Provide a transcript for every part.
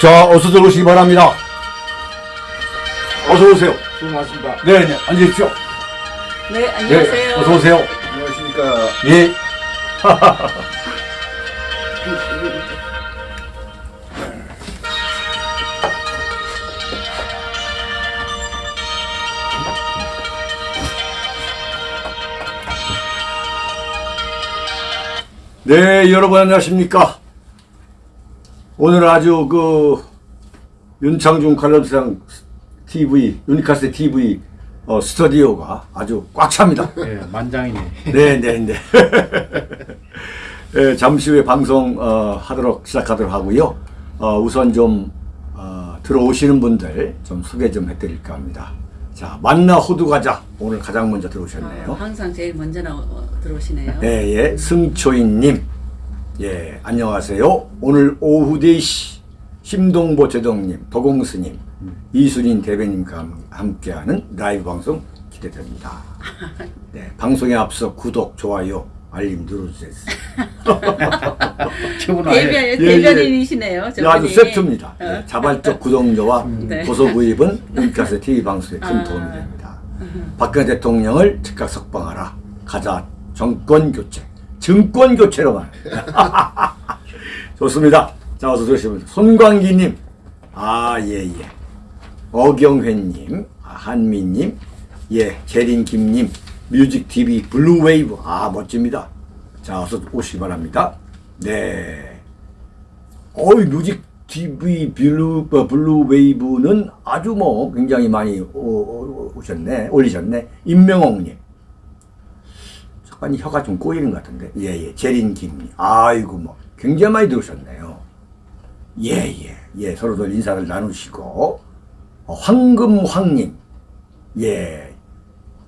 자, 어서 들어오시기 바랍니다. 어서 오세요. 수고하셨습니다. 네, 네, 앉으십시오. 네, 네, 안녕하세요. 어서 오세요. 안녕하십니까. 예. 네, 여러분 안녕하십니까? 오늘 아주 그 윤창중 관람상 TV, 유니카스 TV 어, 스튜디오가 아주 꽉 찹니다. 예, 만장이네. 네, 네, 네. 예, 잠시 후에 방송 어, 하도록 시작하도록 하고요. 어, 우선 좀 어, 들어오시는 분들 좀 소개 좀 해드릴까 합니다. 자, 만나 호두 과자 오늘 가장 먼저 들어오셨네요. 아, 항상 제일 먼저 나 어, 들어오시네요. 예, 예, 승초인님. 예, 안녕하세요. 오늘 오후 4시 심동보 제동님, 도공스님, 이순인 대변님과 함- 함께하는 라이브 방송 기대됩니다. 네, 방송에 앞서 구독, 좋아요, 알림 눌러주세요. 최고나. 대변 예, 예. 대변인이시네요. 네, 아주. 세트입니다. 네, 어. 자발적 구독료와 네. 고소 구입은 윤가스 TV 방송에 큰 아. 도움이 됩니다. 박근혜 대통령을 즉각 석방하라. 가자 정권 교체. 정권 교체로만. 좋습니다. 자, 어서 들으시면 손광기님. 아, 예, 예. 어경회님, 아, 한미님, 예, 재린김님, 뮤직TV 블루웨이브. 아, 멋집니다. 자, 어서 오시기 바랍니다. 네. 어이 뮤직 TV 블루 어, 블루 웨이브는 아주 뭐 굉장히 많이 오, 오, 오셨네 올리셨네 임명옥님 잠깐 혀가 좀 꼬이는 것 같은데. 예예. 재린 김님. 아이고 뭐. 굉장히 많이 들으셨네요. 예예. 예, 서로들 인사를 나누시고. 어, 황금황님. 예.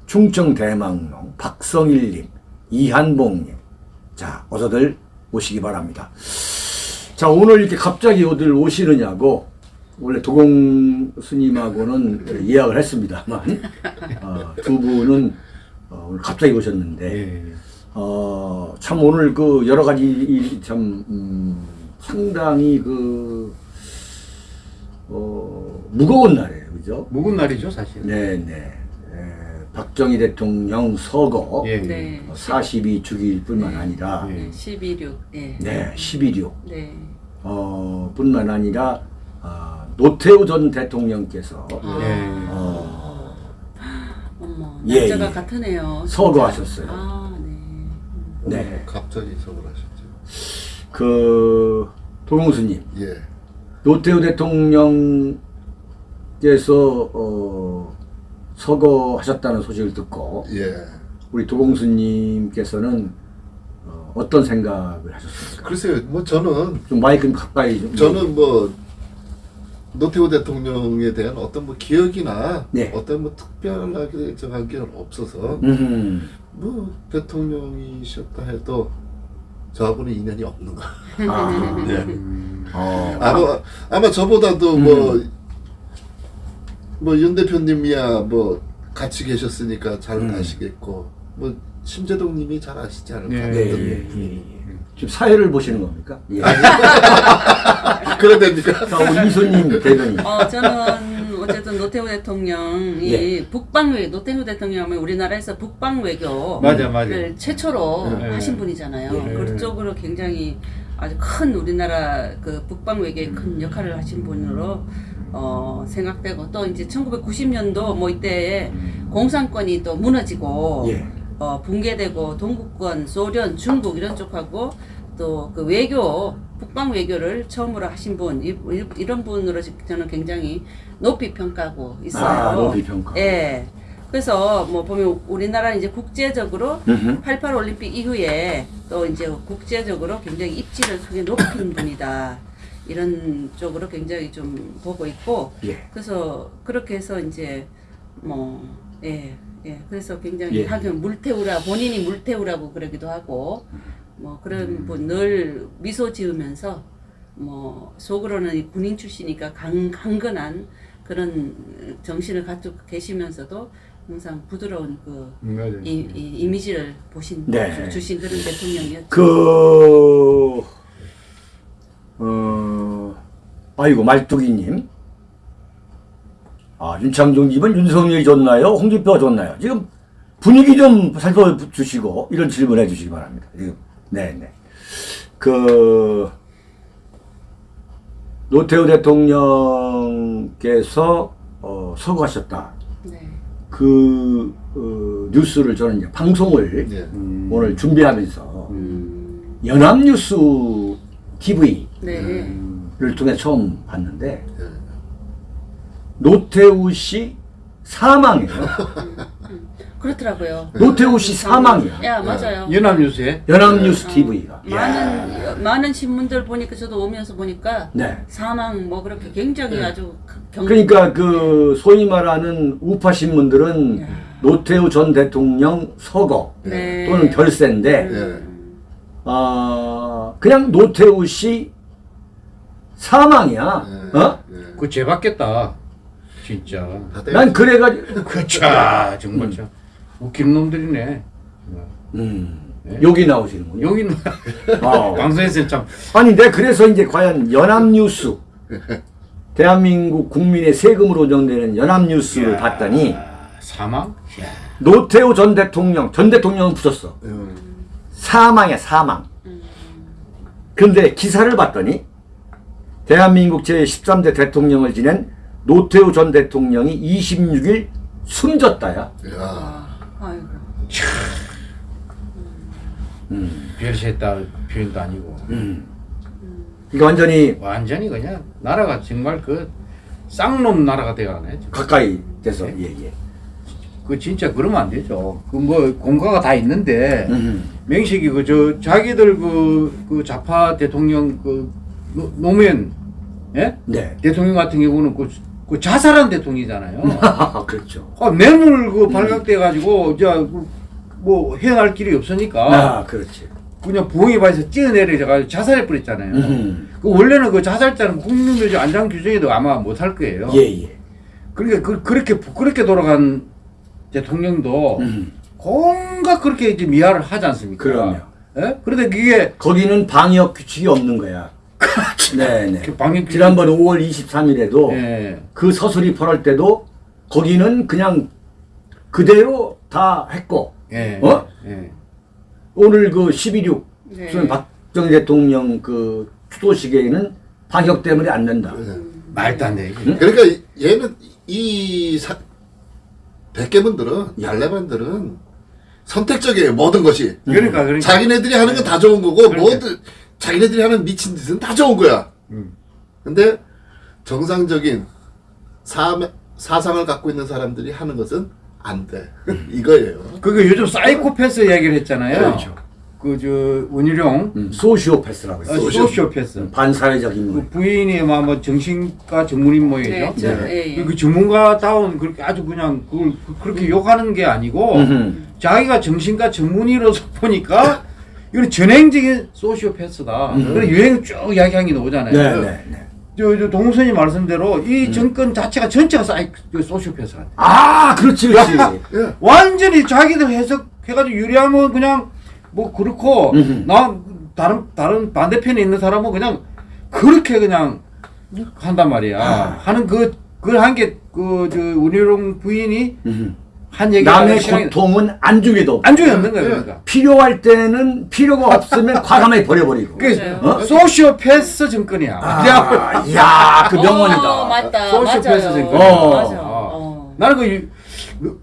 충청 대망농 박성일님. 이한봉님. 자 어서들 오시기 바랍니다. 자 오늘 이렇게 갑자기 어딜 오시느냐고 원래 도공 스님하고는 예약을 했습니다만 어, 두 분은 어, 오늘 갑자기 오셨는데 예. 어, 참 오늘 그 여러 가지 일이 참 음, 상당히 그 어, 무거운 날이에요, 그죠? 묵은 날이죠, 사실. 네네. 에, 박정희 대통령 서거 예. 네. 42주기일 뿐만 아니라 예. 네. 12.6. 예. 네, 11.6 네. 어, 뿐만 아니라 아, 노태우 전 대통령께서 아. 예. 어, 예, 날짜가 예. 같으네요. 진짜. 서거하셨어요. 아, 네. 네. 갑자기 서울 하셨죠. 그 도봉수님 예. 노태우 대통령께서 어, 서거하셨다는 소식을 듣고 예. 우리 도봉수님께서는 어, 어떤 생각을 하셨습니까? 글쎄요, 뭐 저는 좀 마이크 좀 가까이 좀 저는 뭐 노태우 대통령에 대한 어떤 뭐 기억이나 네. 어떤 뭐 특별하게 정한 게 없어서 음, 뭐 대통령이셨다 해도 저하고는 인연이 없는 거. 아, 예. 어, 아마 아마 저보다도 뭐뭐윤 대표님이야 뭐 같이 계셨으니까 잘 음. 아시겠고 뭐 심재동님이 잘 아시지 않을까. 예, 예, 예. 예. 지금 사회를 보시는 겁니까? 예. 그런 데니까. 자, 우리 이소님 대변인. 어, 저는 어쨌든 노태우 대통령이 예. 북방외 노태우 대통령은 우리나라에서 북방 외교 맞아, 맞아. 를 최초로 예. 하신 분이잖아요. 예. 그쪽으로 굉장히 아주 큰 우리나라 그 북방 외교에 큰 역할을 하신 분으로 어, 생각되고 또 이제 1990년도 뭐 이때에 공산권이 또 무너지고 예. 어, 붕괴되고 동구권, 소련, 중국 이런 쪽하고 또 그 외교 북방 외교를 처음으로 하신 분 이, 이런 분으로 저는 굉장히 높이 평가하고 있어요. 아, 높이 평가. 예. 그래서 뭐 보면 우리나라는 이제 국제적으로 음흠. 88 올림픽 이후에 또 이제 국제적으로 굉장히 입지를 크게 높인 분이다. 이런 쪽으로 굉장히 좀 보고 있고 예. 그래서 그렇게 해서 이제 뭐 예. 예. 그래서 굉장히 예. 하긴 물태우라 본인이 물태우라고 그러기도 하고 뭐 그런 분늘 미소 지으면서 뭐 속으로는 이 군인 출신이니까 강, 강건한 그런 정신을 갖고 계시면서도 항상 부드러운 그 맞아요. 이, 이 이미지를 보신 네. 주- 주신 그런 대통령이었죠. 그, 어, 아이고 말뚝이님. 아 윤창중님은 윤석열이 좋나요? 홍준표가 좋나요? 지금 분위기 좀 살펴주시고 이런 질문해 주시기 바랍니다. 지금 네 네. 그 노태우 대통령께서 어, 서거하셨다. 네. 그 어, 뉴스를 저는 이제 방송을 예. 오늘 준비하면서 음, 연합뉴스 TV를 네. 통해 처음 봤는데 예. 노태우 씨 사망이에요. 그렇더라고요. 노태우 씨 사망이야. 야 맞아요. 연합뉴스에 연합뉴스 TV가. 많은 많은 신문들 보니까 저도 오면서 보니까 네. 사망 뭐 그렇게 굉장히 아주 경 그러니까 그 소위 말하는 우파 신문들은 노태우 전 대통령 서거 네. 또는 결세인데 예. 아 그냥 노태우 씨 사망이야. 예. 어? 예. 그 죄받겠다. 진짜. 난 그래가지고 그차 정말 참 웃기는 놈들이네. 음, 네. 여기 나오시는군요. 여기는 어. 방송에서 참 아니, 내 그래서 이제 과연 연합뉴스, 대한민국 국민의 세금으로 운영되는 연합뉴스를 봤더니 사망? 야, 노태우 전 대통령, 전 대통령은 부졌어. 음. 사망이야, 사망. 근데 기사를 봤더니 대한민국 제13대 대통령을 지낸 노태우 전 대통령이 26일 숨졌다야. 야. 아, 아이고. 별세했다 표현도 아니고 이거 완전히 완전히 그냥 나라가 정말 그 쌍놈 나라가 돼가네. 가까이 돼서, 예, 예. 그 진짜 그러면 안 되죠. 그 뭐 공과가 다 있는데 음. 명식이 그 저 자기들 그, 그 좌파 대통령 그 노- 노무현 예? 네. 대통령 같은 경우는 그, 그 자살한 대통령이잖아요. 그렇죠. 아, 뇌물 그 발각돼 가지고 저뭐 헤어날 길이 없으니까 아, 그렇지. 그냥 부엉이 바에서 뛰어내려 가지고 자살해 버렸잖아요. 음. 그 원래는 그 자살자는 국민묘지 안장 규정에도 아마 못할 거예요. 예, 예. 그러니까 그, 그렇게 부끄럽게 돌아간 대통령도 음. 뭔가 그렇게 이제 미화를 하지 않습니까? 그럼요. 예? 그런데 그게 거기는 방역 규칙이 없는 거야. 네네. 그 방역 지난번 5월 23일에도 예. 그 서술이 벌할 때도 거기는 그냥 그대로 다 했고 예. 어? 예. 오늘 그 12.6 네. 박정희 대통령 그 추도식에는 방역 때문에 안 된다. 예. 말도 안 돼. 그러니까 이- 얘는 이 사, 백개분들은 예. 달래반들은 선택적이에요 모든 것이 그러니까 그러니까 자기네들이 하는 건 다 좋은 거고 그러니까. 모든 자기네들이 하는 미친 짓은 다 좋은 거야 음. 근데 정상적인 사, 사상을 갖고 있는 사람들이 하는 것은 안 돼 이거예요 그게 요즘 사이코패스 이야기를 했잖아요. 그렇죠. 그저 원희룡 음, 소시오패스라고 어, 했어. 소시오- 소시오패스. 반사회적 그 인물. 부인이 뭐, 뭐 정신과 전문인 모이죠. 네, 저, 네. 예, 예. 그 전문가다운 그렇게 아주 그냥 그걸 그- 그렇게 욕하는 게 아니고 음흠. 자기가 정신과 전문의로서 보니까 이건 전행적인 소시오패스다. 음. 그래 유행 쭉 이야기한 게 나오잖아요. 네, 네, 네. 저, 저 동선이 말씀대로 이 정권 자체가 전체가 사이 그 소시오패스라. 아, 그렇지, 그렇지. 예. 완전히 자기들 해석해가지고 유리하면 그냥 뭐 그렇고 음흠. 나 다른 다른 반대편에 있는 사람은 그냥 그렇게 그냥 한단 말이야. 아. 하는 그 그걸 한 게 그 저 운희룡 부인이 음흠. 한 얘기 남의 고통은 안중에도 없고. 안중에 없는 거야 그러니까. 필요할 때는 필요가 없으면 과감하게 버려버리고. 그. 어? 소시오패스 정권이야. 아, 이야, 그 명언이다. 어, 맞다. 소시오패스 맞아요. 정권. 어. 맞아. 어. 어. 나는 그 유-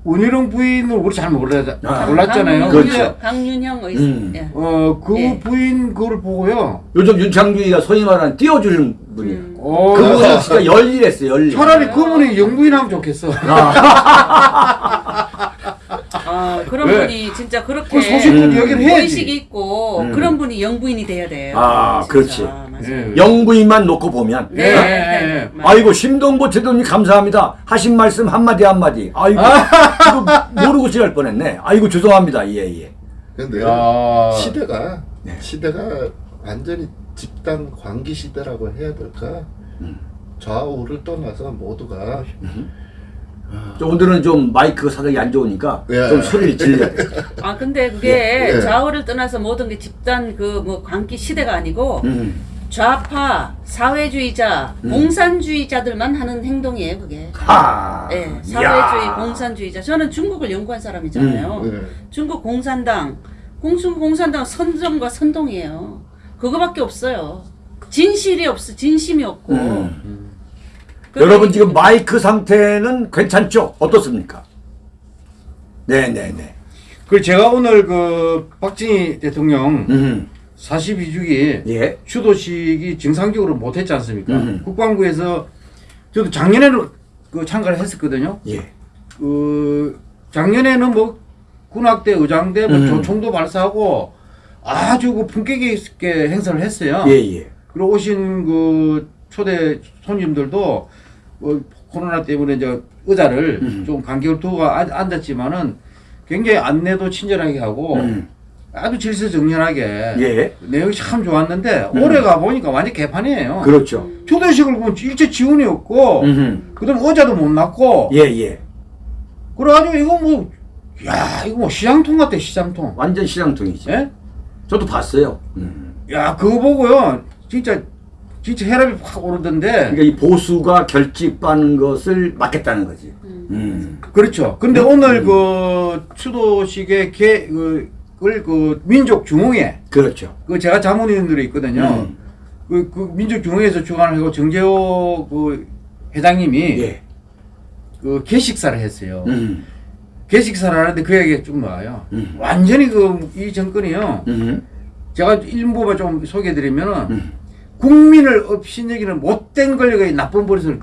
운희룡 부인을 우리 잘 몰라 아. 몰랐잖아요. 강윤- 그렇죠. 강윤형 의 음. 예. 어 그 예. 부인 그걸 보고요. 요즘 윤창중이가 소위 말하는 띄워주는 분이야. 음. 어, 그분은 진짜 열일했어, 열일. 차라리 그분이 영부인 하면 좋겠어. 아, 그런 왜? 분이 진짜 그렇게 그 소신껏 얘기를 해야지. 의식이 있고 음. 그런 분이 영부인이 돼야 돼요. 아, 진짜. 그렇지. 맞아요. 예. 영부인만 놓고 보면. 네. 예, 예. 맞아요. 아이고, 심동보 대도님 감사합니다. 하신 말씀 한마디 한마디. 아이고, 이거 모르고 지날 뻔했네. 아이고, 죄송합니다. 예, 예. 근데 야. 시대가 네. 시대가 완전히 집단 광기 시대라고 해야 될까 좌우를 떠나서 모두가 저 오늘은 좀 마이크 사정이 안 좋으니까 예. 좀 소리를 질려야 돼. 아 근데 그게 예, 예. 좌우를 떠나서 모든 게 집단 그 뭐 광기 시대가 아니고 음. 좌파, 사회주의자, 음. 공산주의자들만 하는 행동이에요, 그게. 하. 예, 사회주의, 야. 공산주의자. 저는 중국을 연구한 사람이잖아요. 네. 중국 공산당, 공중 공산당 선정과 선동이에요. 그거밖에 없어요. 진실이 없어, 진심이 없고. 음. 그러니까 여러분 지금 마이크 상태는 괜찮죠? 어떻습니까? 네네네. 그 제가 오늘 그 박정희 대통령 음. 42주기 예. 추도식이 정상적으로 못했지 않습니까? 음. 국방부에서 저도 작년에는 그 참가를 했었거든요. 예. 그 작년에는 뭐 군악대, 의장대, 뭐 음. 조총도 발사하고 아주 그 품격 있게 행사를 했어요. 예, 예. 그리고 오신 그 초대 손님들도 뭐 코로나 때문에 이제 의자를 음. 좀 간격을 두고 앉- 앉았지만은 굉장히 안내도 친절하게 하고 음. 아주 질서정연하게 예. 내용이 참 좋았는데 음. 올해 가 보니까 완전 개판이에요. 그렇죠. 초대식을 보면 일체 지원이 없고 음. 그다음 의자도 못 놨고 예, 예. 그래가지고 이거 뭐 야 이거 뭐 시장통 같아 시장통. 완전 시장통이지. 예? 저도 봤어요. 음. 야 그거 보고요 진짜 진짜 혈압이 확 오르던데. 그러니까 이 보수가 결집하는 것을 막겠다는 거지. 음. 그렇죠. 근데 오늘 그 추도식의 개, 그, 그 민족 중흥회, 그렇죠. 그 제가 자문위원들이 있거든요. 음. 그, 그 민족 중흥회에서 주관을 하고 정재호 그 회장님이 예. 그 개식사를 했어요. 음. 개식사를 하는데 그 얘기가 좀 나와요. 음. 완전히 그 이 정권이요. 음. 제가 일부만 좀 소개해드리면은 음. 국민을 업신여기는 못된 권력의 나쁜 버릇을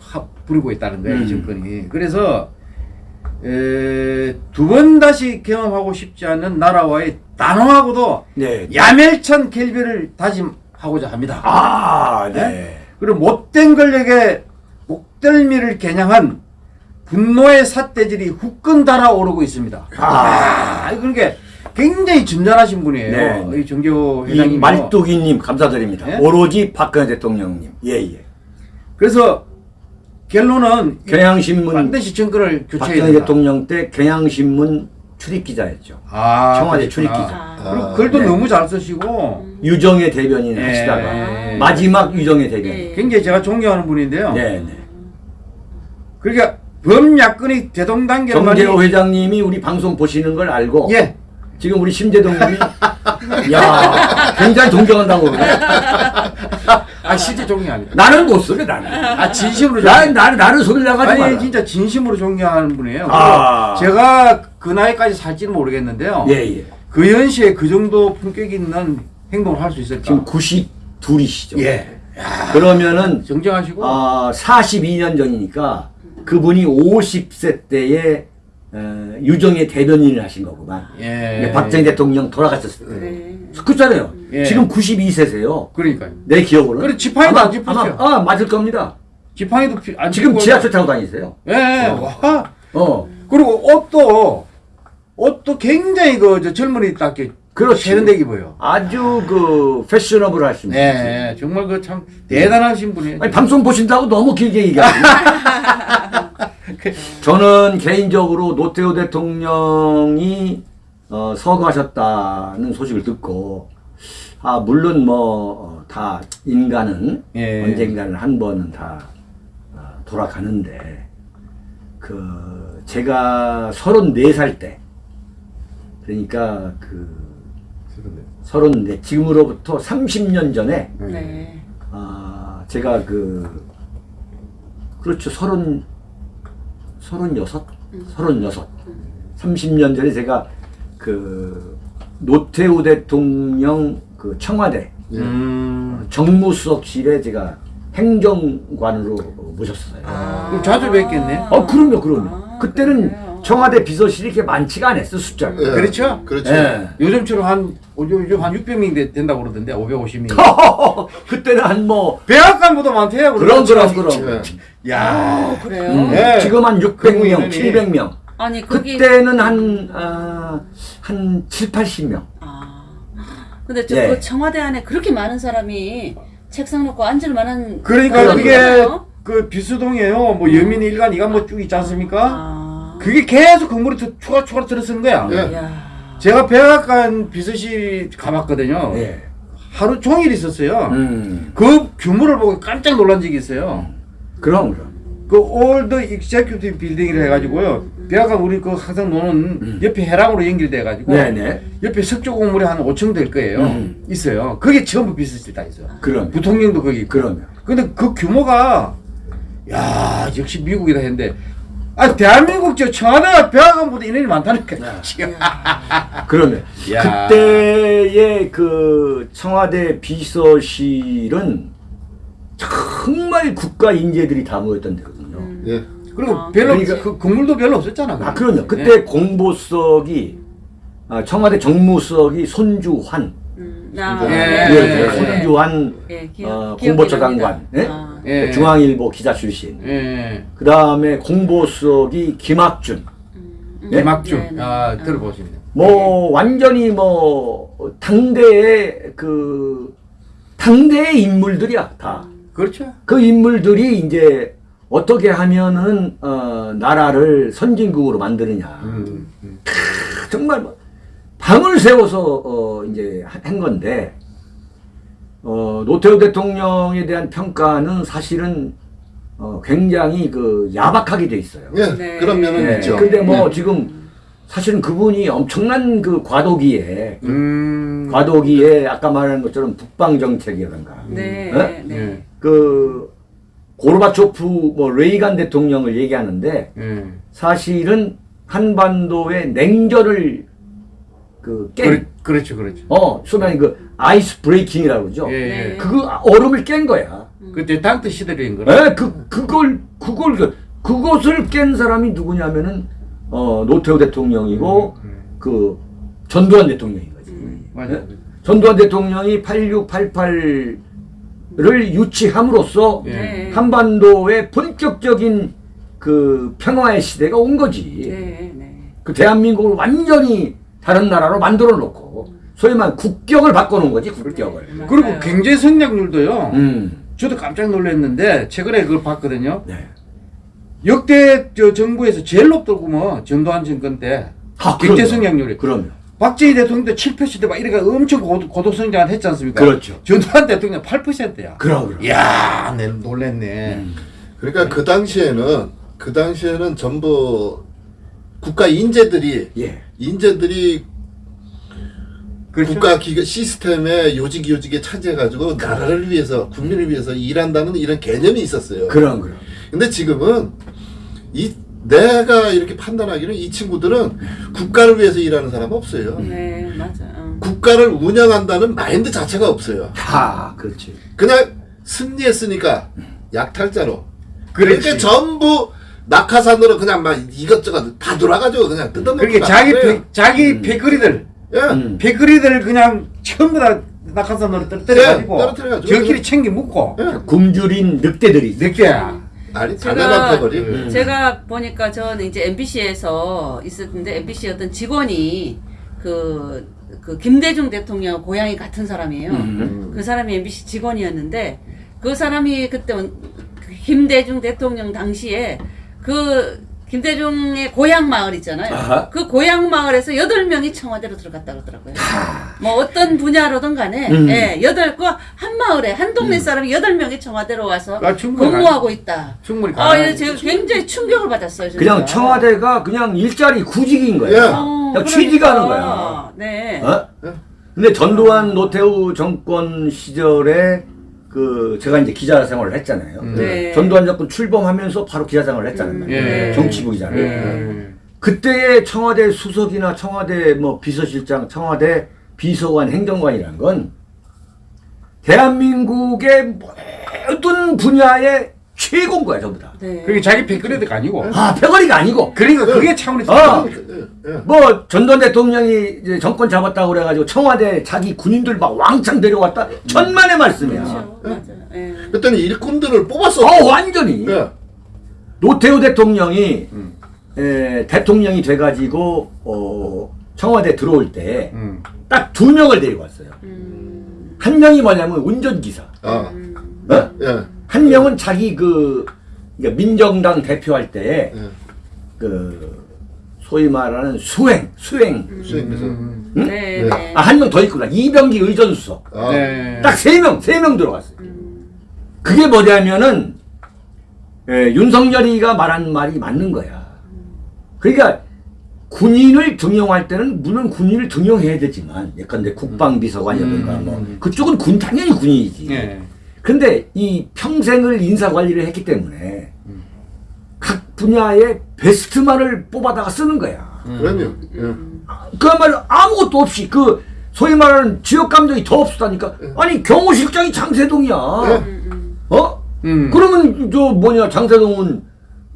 하- 부리고 있다는 거예요, 음. 이 정권이. 그래서 두 번 다시 경험하고 싶지 않는 나라와의 단호하고도 네. 야멸찬 결별을 다짐하고자 합니다. 아, 네. 그리고 못된 권력의 목덜미를 겨냥한 분노의 삿대질이 후끈 달아오르고 있습니다. 아. 아, 그러니까 굉장히 점잖하신 분이에요. 네. 이 정교 이 회장님. 말뚝이님 감사드립니다. 예? 오로지 박근혜 대통령님. 예, 예. 그래서 결론은 경향신문 반드시 정권을 교체해야 박근혜 된다. 대통령 때 경향신문 출입 기자였죠. 아, 청와대. 출입기자. 아. 그리고 글도 네. 너무 잘 쓰시고 유정의 대변인 예. 하시다가 마지막 유정의 대변인. 예. 굉장히 제가 존경하는 분인데요. 네, 네. 그러니까 범야권이 대동단계로 정재호 회장님이 우리 방송 보시는 걸 알고 예. 지금 우리 심재동님이 야 굉장히 존경한다고 그러네. 아 실제 존경합니다. 나는 못 속여 나는. 아 진심으로 나 존경. 나는 나는 속일 나가지 아니. 진짜 진심으로 존경하는 분이에요. 아. 제가 그 나이까지 살지는 모르겠는데요. 예 예. 그 연시에 그 정도 품격 있는 행동을 할 수 있을까? 지금 92이시죠. 예. 그러면은 정정하시고 아 42년 전이니까 그분이 50세 때에 어, 유정의 대변인을 하신 거구만. 예. 박정희 대통령 돌아가셨을 때. 네. 그렇잖아요. 예. 지금 92세세요. 그러니까요. 내 기억으로는. 그래, 지팡이도 아마-. 아마, 아, 맞을 겁니다. 지팡이도 피- 안 지금 지하철 타고 다니세요. 예. 어. 와. 어. 그리고 옷도 옷도 굉장히 그저 젊은이답게 그렇지. 세련되게 보여. 아주 그 패셔너블 하신 분. 네, 정말 그 참 대단하신 분이에요. 아니 방송 보신다고 너무 길게 얘기하시네. 저는 개인적으로 노태우 대통령이 어, 서거하셨다는 소식을 듣고 아 물론 뭐 다 인간은 예. 언젠가는 한 번은 다 어, 돌아가는데 그 제가 34살 때 그러니까 그 34 지금으로부터 30년 전에 네. 아, 제가 그, 그렇죠. 서 른, 서른여섯? 서른여섯. 30년 전에 제가 그, 노태우 대통령 그 청와대 음. 정무수석실에 제가 행정관으로 모셨어요. 아. 그럼 자주 뵙겠네. 어, 그럼요, 그럼요. 아, 그때는 그래요? 청와대 비서실이 이렇게 많지가 않았어, 숫자가. 예. 그렇죠? 그렇죠. 예. 요즘처럼 한 요즘 한 600명 되- 된다고 그러던데 550명. 그때는 한 뭐, 백악관보다 많대요. 그럼, 그럼. 그럼. 예. 야. 아, 그래요? 음, 네. 지금 한 600명, 그분이더니. 700명. 아니 거기 그때는 한, 아, 한 7, 80명. 아. 근데 저 예. 그 청와대 안에 그렇게 많은 사람이 책상 놓고 앉을 만한 그러니까 그게? 그 비수동이에요. 뭐 여민 일간 이간 뭐 쭉 있지 않습니까? 아. 그게 계속 건물이 더 추가 추가 들어서는 거야. 예. 야. 제가 백악관 비서실 가봤거든요. 예. 하루 종일 있었어요. 음. 그 규모를 보고 깜짝 놀란 적이 있어요. 그럼 그럼. 그 Old Executive Building이라 해가지고요. 배가 우리 그 항상 노는 옆에 회랑으로 연결돼 가지고 음. 네네. 옆에 석조 건물이 한 5층 될 거예요. 음. 있어요. 그게 전부 비서실 다 있어요. 그럼. 부통령도 거기 있고. 그러면. 근데 그 규모가 야 역시 미국이다 했는데 아 대한민국 저 청와대가 백악관보다 인원이 많다니까. 지금. 그러면 야. 그때의 그 청와대 비서실은 정말 국가 인재들이 다 모였던 데거든요. 예. 그리고 아, 별로 그러니까- 그 건물도 별로 없었잖아. 아 그럼요. 그때 네. 공보석이 아, 청와대 정무석이 손주환, 음, 아, 예, 네, 예, 네, 네. 손주환 예, 기억- 어, 공보처. 장관, 예? 아, 예. 중앙일보 기자 출신. 예. 그 다음에 공보석이 김학준. 음, 예? 김학준. 네, 네. 아 어. 들어보시면. 뭐 완전히 뭐 당대의 그 당대의 인물들이야 다. 그렇죠. 그 인물들이 이제 어떻게 하면은 어, 나라를 선진국으로 만드느냐. 음, 음. 정말 뭐 밤을 새워서 어, 이제 하- 한 건데 어, 노태우 대통령에 대한 평가는 사실은 어, 굉장히 그 야박하게 돼 있어요. 예. 네. 그런 면은 예, 있죠. 근데 뭐 예. 지금 사실은 그분이 엄청난 그 과도기에 음. 과도기에 아까 말한 것처럼 북방 정책이라든가 네, 예? 네. 예. 그 고르바초프 뭐 레이간 대통령을 얘기하는데 예. 사실은 한반도의 냉전을 그 깬, 그렇, 그렇죠, 그렇죠. 어, 소위 그 아이스 브레이킹이라고 그러죠. 예, 예. 네. 그 얼음을 깬 거야. 그때 당트 시대인 거라. 예, 그 그걸 그걸 그 그것을 깬 사람이 누구냐면은 어, 노태우 대통령이고 음, 그 전두환 대통령인 거지. 맞아. 예? 전두환 대통령이 8688을 유치함으로써 예. 네. 한반도의 본격적인 그 평화의 시대가 온 거지. 네, 네. 그 대한민국을 완전히 다른 나라로 만들어 놓고 소위 말 국격을 바꿔놓은 거지 국격을. 네. 그리고. 경제 성장률도요. 음. 저도 깜짝 놀랐는데 최근에 그걸 봤거든요. 네. 역대 저 정부에서 제일 높다고 뭐 전두환 정권 때 아, 경제. 성장률이 그럼요. 박정희 대통령도 7%대 막 이래가 엄청 고도, 고도 성장을 했지 않습니까? 그렇죠. 전두환 대통령 8%야. 그럼 그럼. 이야, 내 놀랬네. 음. 그러니까 그 당시에는 그 당시에는 전부 국가 인재들이 예. 인재들이 그렇죠? 국가 기관 시스템의 요직 요직에 차지해가지고 나라를 위해서 국민을 위해서 일한다는 이런 개념이 있었어요. 그럼 그럼. 근데 지금은 이 내가 이렇게 판단하기는 이 친구들은 국가를 위해서 일하는 사람 없어요. 네, 맞아. 어. 국가를 운영한다는 마인드 자체가 없어요. 아, 그렇지. 그냥 승리했으니까 약탈자로. 그렇지. 그러니까 전부 낙하산으로 그냥 막 이것저것 다 돌아가지고 그냥 뜯어먹고 그렇게 나가는 자기. 배, 자기 패거리들 예. 음. 패거리들 그냥 전부 다 낙하산으로 떨어뜨려가지고 네, 떨어뜨려가지고 저끼리 챙겨 묶고 예. 굶주린 늑대들이. 늑대야. 아니 제가-. 음. 제가 보니까 저는 이제 MBC에서 있었는데 MBC 어떤 직원이 그, 그 김대중 대통령 고향이 같은 사람이에요. 음. 그 사람이 MBC 직원이었는데 그 사람이 그때 온- 그 김대중 대통령 당시에 그 김대중의 고향 마을 있잖아요. 아하. 그 고향 마을에서 여덟 명이 청와대로 들어갔다 그러더라고요. 뭐 어떤 분야로든 간에 음. 예, 여덟 그한 마을에 한 동네 사람이 여덟 명이 청와대로 와서 아, 근무하고 있다. 충분히 아. 이거 제가 굉장히 충격을 받았어요. 진짜. 그냥 청와대가 그냥 일자리 구직인 거야. 예. 어, 그냥 취직하는 그러니까. 거야. 네. 어? 근데 전두환 노태우 정권 시절에 그 제가 이제 기자 생활을 했잖아요. 음. 네. 전두환 정권 출범하면서 바로 기자 생활을 했잖아요. 음, 예. 네. 정치부 기자를. 예. 그때의 청와대 수석이나 청와대 뭐 비서실장, 청와대 비서관, 행정관이란 건 대한민국의 모든 분야의 최고인 거야, 전부 다. 네. 그게 자기 패거리가 아니고. 아, 패거리가 아니고. 그러니까 그게 차원이 어. 예, 예. 뭐 전두환 대통령이 이제 정권 잡았다고 그래가지고 청와대 자기 군인들 막 왕창 데려왔다 천만의 말씀이야. 그렇죠. 맞아요. 예. 그때는 일꾼들을 뽑았어. 어 완전히 예. 노태우 대통령이 음. 에, 대통령이 돼가지고 어, 청와대 들어올 때딱 음. 두 명을 데리고 왔어요. 음. 한 명이 뭐냐면 운전기사. 아, 음. 어? 예. 한 명은 자기 그 그러니까 민정당 대표할 때 예. 그 소위 말하는 수행, 수행. 수행해서. 음. 응? 네, 네. 네. 아, 한 명 더 있구나. 이병기 의전수석. 아, 네. 딱세 명, 세 명 들어갔어요. 음. 그게 뭐냐면은 예, 윤석열이가 말한 말이 맞는 거야. 그러니까 군인을 등용할 때는 물론 군인을 등용해야 되지만 예컨대 국방비서관이라든가 음. 뭐 그쪽은 군 당연히 군인이지. 네. 근데 이 평생을 인사 관리를 했기 때문에 각 분야의 베스트만을 뽑아다가 쓰는 거야. 그럼요. 예. 그야말로 아무것도 없이 그 소위 말하는 지역 감정이 더 없었다니까. 아니 경호실장이 장세동이야. 음, 음. 어? 음. 그러면 저 뭐냐 장세동은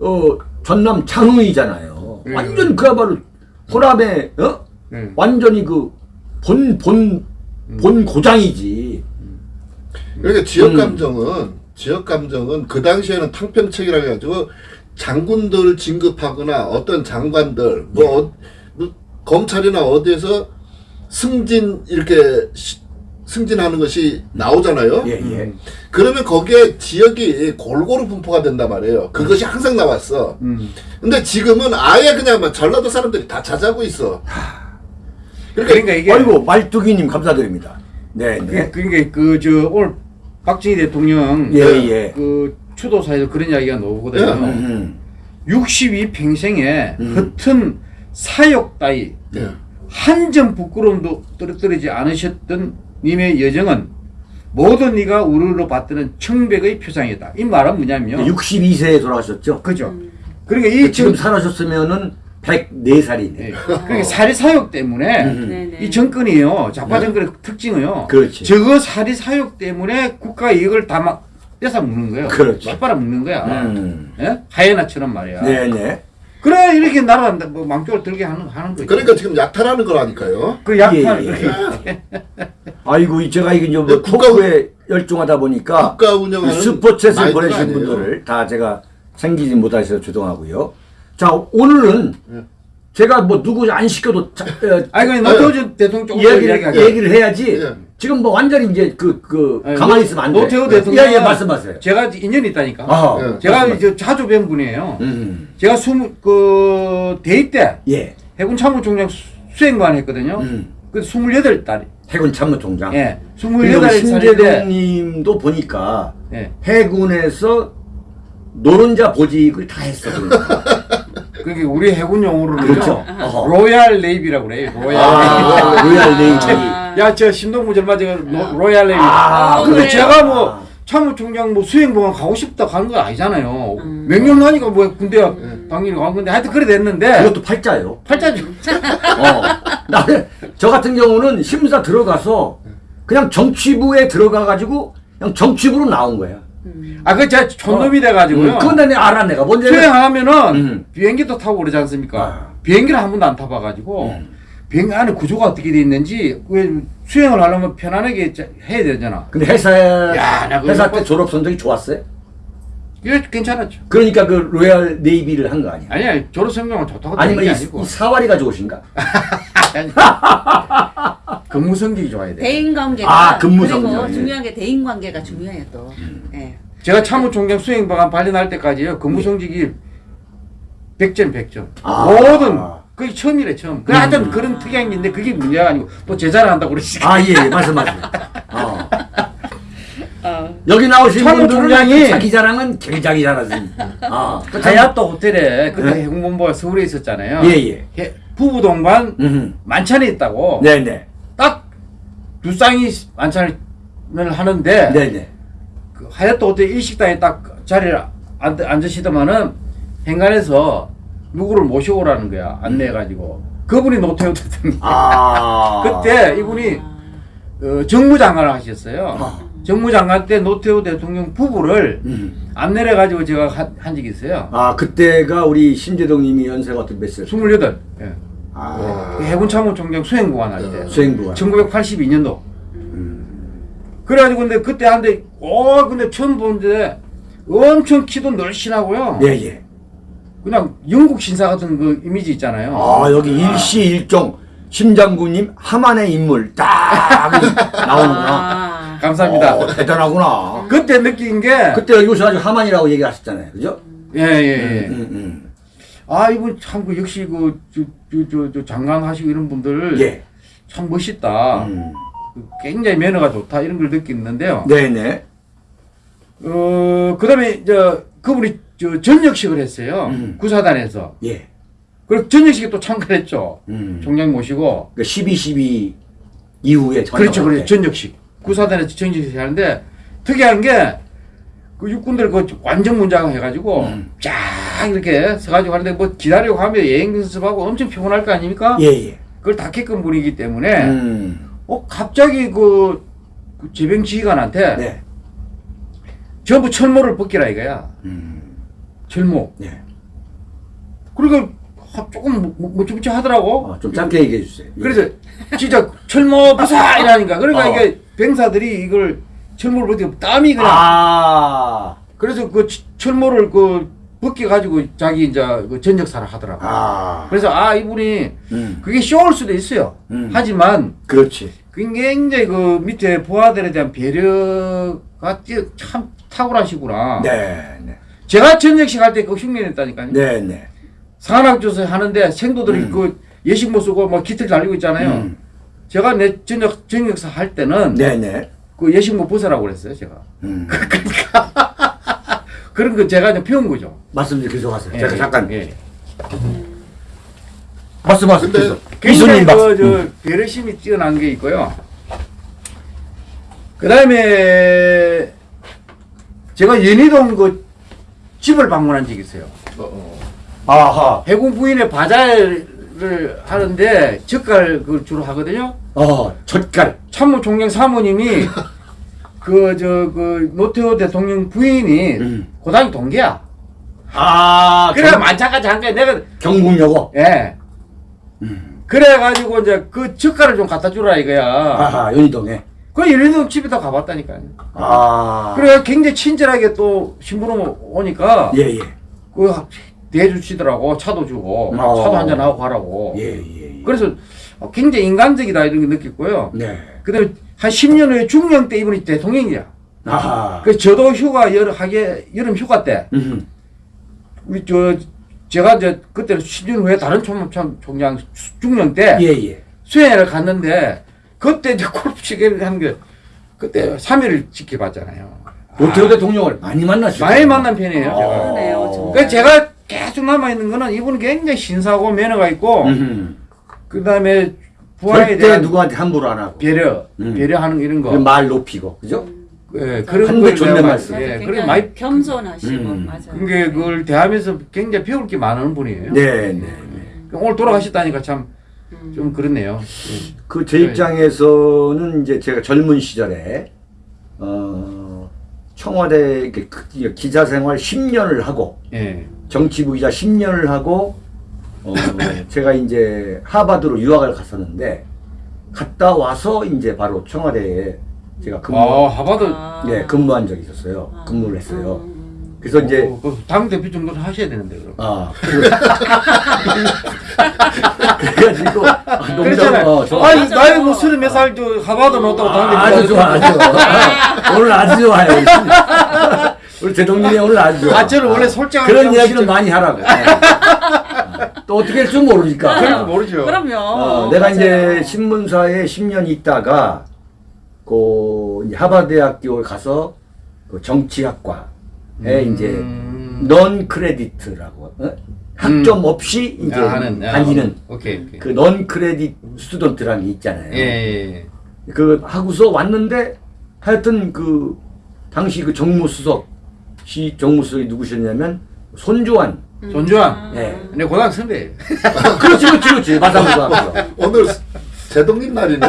어 전남 장흥이잖아요. 네. 완전 그야말로 호남의 어 네. 완전히 그 본 본 본 고장이지. 그러니까 지역 음. 감정은 지역 감정은 그 당시에는 탕평책이라 해가지고 장군들 진급하거나 어떤 장관들 뭐, 어, 뭐 검찰이나 어디에서 승진 이렇게 시- 승진하는 것이 나오잖아요. 예 예. 그러면 거기에 지역이 골고루 분포가 된단 말이에요. 그것이 항상 나왔어. 음. 근데 지금은 아예 그냥 막 전라도 사람들이 다 자자고 있어. 그러니까, 그러니까 이게 아이고 말뚝이님 감사드립니다. 네 네. 그- 그러니까 그저 오늘 박정희 대통령 예, 그, 예. 그 추도사에서 그런 이야기가 나오거든요. 예. 음. 62 평생에 음. 흩은 사욕 따위 예. 한점 부끄러움도 떨어뜨리지 않으셨던 님의 여정은 모든 네가 우르르 받드는 청백의 표상이다. 이 말은 뭐냐면 62세에 돌아가셨죠? 그죠. 그러니까 이 지금 정, 살아셨으면은 104살이네. 예. 그러니까 사리 사욕 때문에 음. 네, 네. 이 정권이요 좌파 정권의 특징은요. 그렇지. 저거 사리 사욕 때문에 국가 이익을 다막 뺏어 먹는 거예요. 그렇죠. 빨아 먹는 거야. 음. 예? 하이에나처럼 말이야. 네네. 그래 이렇게 나라 뭐 망쪽을 들게 하는 하는 거죠. 그러니까 지금 약탈하는 거라니까요. 그 약탈 예, 예. 그렇게 아이고 이 제가 이게 이제 뭐 네, 국가- talk에 열중하다 보니까 국가 운영하는 이 스포츠에서 보내신. 분들을 다 제가 챙기지 못하셔서 죄송하고요. 자 오늘은 네. 제가 뭐 누구 안 시켜도 자, 어, 아니 그 노태우 대통령 조금 얘기를, 이야기하자. 얘기를 해야지. 예. 지금 뭐 완전히 이제 그, 그, 아니, 가만히 노- 있으면 안 돼. 노태우 대통령 예, 예, 말씀하세요. 제가 인연이 있다니까. 아, 예. 제가. 이제 자주 뵌 분이에요. 음, 제가 스무 그 대입 때 예. 해군 참모총장 수- 수행관 했거든요. 음. 그 28달. 해군 참모총장. 예. 그리고 28살인데 신재동 님도 보니까 예. 해군에서 노른자 보직을 다 했어. 그게 우리 해군 용어로는 그렇죠. Royal Navy라고 그래요. Royal 아, Royal Navy. 아. 야, 저 신동무 절마 제가 로- Royal Navy. 아, 근데 그래요? 제가 뭐 참모총장 뭐 수행부관 가고 싶다 가는 거 아니잖아요. 음. 명령 나니까 뭐 군대 당연히 간 건데 하여튼 그래 됐는데 그것도 팔자요. 팔자죠. 어. 나는 저 같은 경우는 심사 들어가서 그냥 정치부에 들어가가지고 그냥 정치부로 나온 거야. 음. 아, 그 제가 촌놈이 돼가지고요. 음, 그건 내가 알아 내가 뭔지. 수행하면은 음. 비행기도 타고 그러지 않습니까? 아. 비행기를 한 번도 안 타봐가지고 음. 비행기 안에 구조가 어떻게 돼 있는지 왜 수행을 하려면 편안하게 자- 해야 되잖아. 근데 회사 야, 나 회사 뭐- 때 졸업 성적이 좋았어요. 이게 괜찮았죠. 그러니까 그 로얄 네이비를 한 거 아니야? 아니야 졸업 성적은 좋다고 아니면 아니고 이 사활이가 좋으신가? 근무 성적이 좋아야 돼. 대인 관계가 아, 근무 그리고 성장, 예. 중요한 게 대인 관계가 중요해요 또. 예. 제가 참모총장 수행방안 발령할 때까지요 근무 성적이 100점 100점 아. 모든 그게 처음이래 처음 그 하여튼 그런 특이한 게 있는데 그게 문제가 아니고 또 제자를 한다고 그러시 아 예, 예 말씀하세요. 어. 어. 여기 나오신 참모총장이 분들은 자기 자랑은 굉장히 잘하십니다. 아, 그 참- 하얏트 호텔에 그때 네. 해군본부가 서울에 있었잖아요 예, 예. 해- 부부 동반 음. 만찬이 있다고 네, 네. 딱 두 쌍이 만찬을 하는데 네, 네. 그 하얏트 호텔 일식당에 딱 자리를 앉, 앉으시더만은 행간에서 누구를 모셔오라는 거야 안내해가지고 그분이 노태우 대통령 아. 그때 이분이 어, 정무장관을 하셨어요 아. 정무 장관 때 노태우 대통령 부부를 음. 안내를 해가지고 제가 한, 한 적이 있어요 아, 그때가 우리 신재동 님이 연세가 어떻게 몇 살? 28 예. 아. 그 해군 참모총장 수행보관 할 때 수행부가. 1982년도 그래가지고 근데 그때 한데 어 근데 처음 보는데 엄청 키도 늘씬하고요 예, 예. 그냥 영국 신사 같은 그 이미지 있잖아요. 아, 여기 일시 일종 심장구님 하만의 인물 딱 나오는구나. 아. 감사합니다. 어, 대단하구나. 그때 느낀 게 그때 여기 오셔가지고 하만이라고 얘기하셨잖아요. 그죠? 예, 예, 예. 음, 음. 아 이분 참 그 역시 그 저 저 저 장관 하시고 이런 분들 예. 참 멋있다. 음. 그 굉장히 매너가 좋다 이런 걸 느끼는데요. 네네. 어 그 다음에 저 그분이 저 전역식을 했어요. 음. 구사단에서. 예. 그리고 전역식에 또 참가했죠. 음. 총장 모시고. 그 12, 12 이후에 그렇죠, 그렇죠. 때. 전역식. 구사단에서 전역식 하는데 특이한 게 그 육군들 그 완전 문장 해가지고 음. 쫙 이렇게 서가지고 하는데 뭐 기다리고 하면 여행 연습하고 엄청 피곤할 거 아닙니까? 예, 예. 그걸 다 겪은 분이기 때문에 음. 어 갑자기 그, 그 제병 지휘관한테 네. 전부 철모를 벗기라 이거야. 음. 철모. 네. 그러니까 하- 조금 무치무치 하더라고. 어, 좀 짧게 얘기해 주세요. 예. 그래서 진짜 철모 부사 이라니까. 그러니까 어. 이게 병사들이 이걸 철모를 벗기고 땀이 그냥. 아. 그래서 그 치- 철모를 그 벗겨 가지고 자기 이제 그 전역사를 하더라고. 아. 그래서 아 이분이 음. 그게 쇼일 수도 있어요. 음. 하지만 그렇지. 굉장히 그 밑에 부하들에 대한 배려가 뛰- 참 탁월하시구나. 네, 네. 제가 전역식 할 때 그 흉내냈다니까요. 네, 네. 산악조사 하는데 생도들이 음. 그 예식 못 쓰고 막 기틀 달리고 있잖아요. 음. 제가 내 전역 전역사 할 때는 네, 네. 그 예식 못 벗으라고 그랬어요, 제가. 음. 그런 거 제가 이제 배운 거죠. 말씀 좀 계속하세요. 예, 제가 잠깐 예. 말씀하세요. 근데 계속. 굉장히 그. 저, 음. 배려심이 뛰어난 게 있고요. 그 다음에 제가 연희동 그 집을 방문한 적이 있어요. 어, 어. 아하. 해군 부인의 바자를 하는데 젓갈 그걸 주로 하거든요. 어, 젓갈. 참모 총장 사모님이 그 저 그 노태우 대통령 부인이 음. 고등학교 동기야. 아, 그래 경, 만찬까지 한 거야. 내가 경북여고. 예. 음. 그래가지고 이제 그 젓갈을 좀 갖다 주라 이거야. 아하, 연희동에. 그 연희동 집에 다 가봤다니까요. 아. 그래 굉장히 친절하게 또 신부름 오니까 예, 예. 그 대해주시더라고 차도 주고 어. 차도 한잔 하고 가라고. 예, 예, 예. 그래서 굉장히 인간적이다 이런 거 느꼈고요. 네. 그다음에 한 10년 후에 중령 때 이분이 대통령이야. 아하. 그 저도 휴가 여름 하게 여름 휴가 때 음. 우리 저 제가 이제 그때 10년 후에 다른 총장 총장 중령 때 예, 예. 수행을 갔는데 그때 이제 골프 치기를 하는 게 그때 3일을 지켜봤잖아요. 노태우 대통령을 많이 만났죠. 많이 만난 편이에요. 제가. 그러네요, 정말. 제가 계속 남아 있는 거는 이분은 굉장히 신사고 매너가 있고 음. 그다음에 부하에 절대 대한 누구한테 함부로 안 하고. 배려, 음. 배려하는 이런 거. 그말 높이고. 그죠? 예, 그런 걸 존댓말 쓰고. 예, 굉장히 많이 겸손하시고 음. 맞아요. 그게 그걸 대하면서 굉장히 배울 게 많은 분이에요. 네, 네. 오늘 돌아가셨다니까 참좀 음. 그렇네요. 그제 네. 입장에서는 이제 제가 젊은 시절에 어 청와대 그 기자 생활 10년을 하고 예. 정치부 기자 10년을 하고 어 제가 이제 하버드로 유학을 갔었는데 갔다 와서 이제 바로 청와대에 제가 근무 아, 하버드 아. 예 근무한 적이 있었어요. 아. 근무를 했어요. 음. 그래서 이제 어, 그당 대표 정도는 하셔야 되는데 그럼. 아 그래가지고 아, 농담-. 어, 저- 아니. 나이 뭐 서른 몇살저 하버드 넣었다고 당 대표. 아, 아주 좋아, 아주 좋아. 오늘 아주 좋아요. 우리 대통령이 오늘 아주. 아, 저는 원래 솔직하게 그런 이야기는 진짜- 많이 하라고. 또 어떻게 할 줄 모르니까. 거 모르죠. 그럼요. 어, 내가 맞아요. 이제 신문사에 10년 있다가 그 이제 하버드대학교에 가서 그 정치학과에 음. 이제 non-credit라고 어? 학점 없이 이제 아, 하는 아, 다니는 오케이 오케이. 그 non-credit student라는 게 있잖아요. 예, 예, 예. 그 하고서 왔는데 하여튼 그 당시 그 정무수석 시 정무수석이 누구셨냐면 손주환 손주환. 예. 내 고등학교 선배예요. 그렇지 그렇지 그렇지 마산고등학교 오늘 제동님 날이네.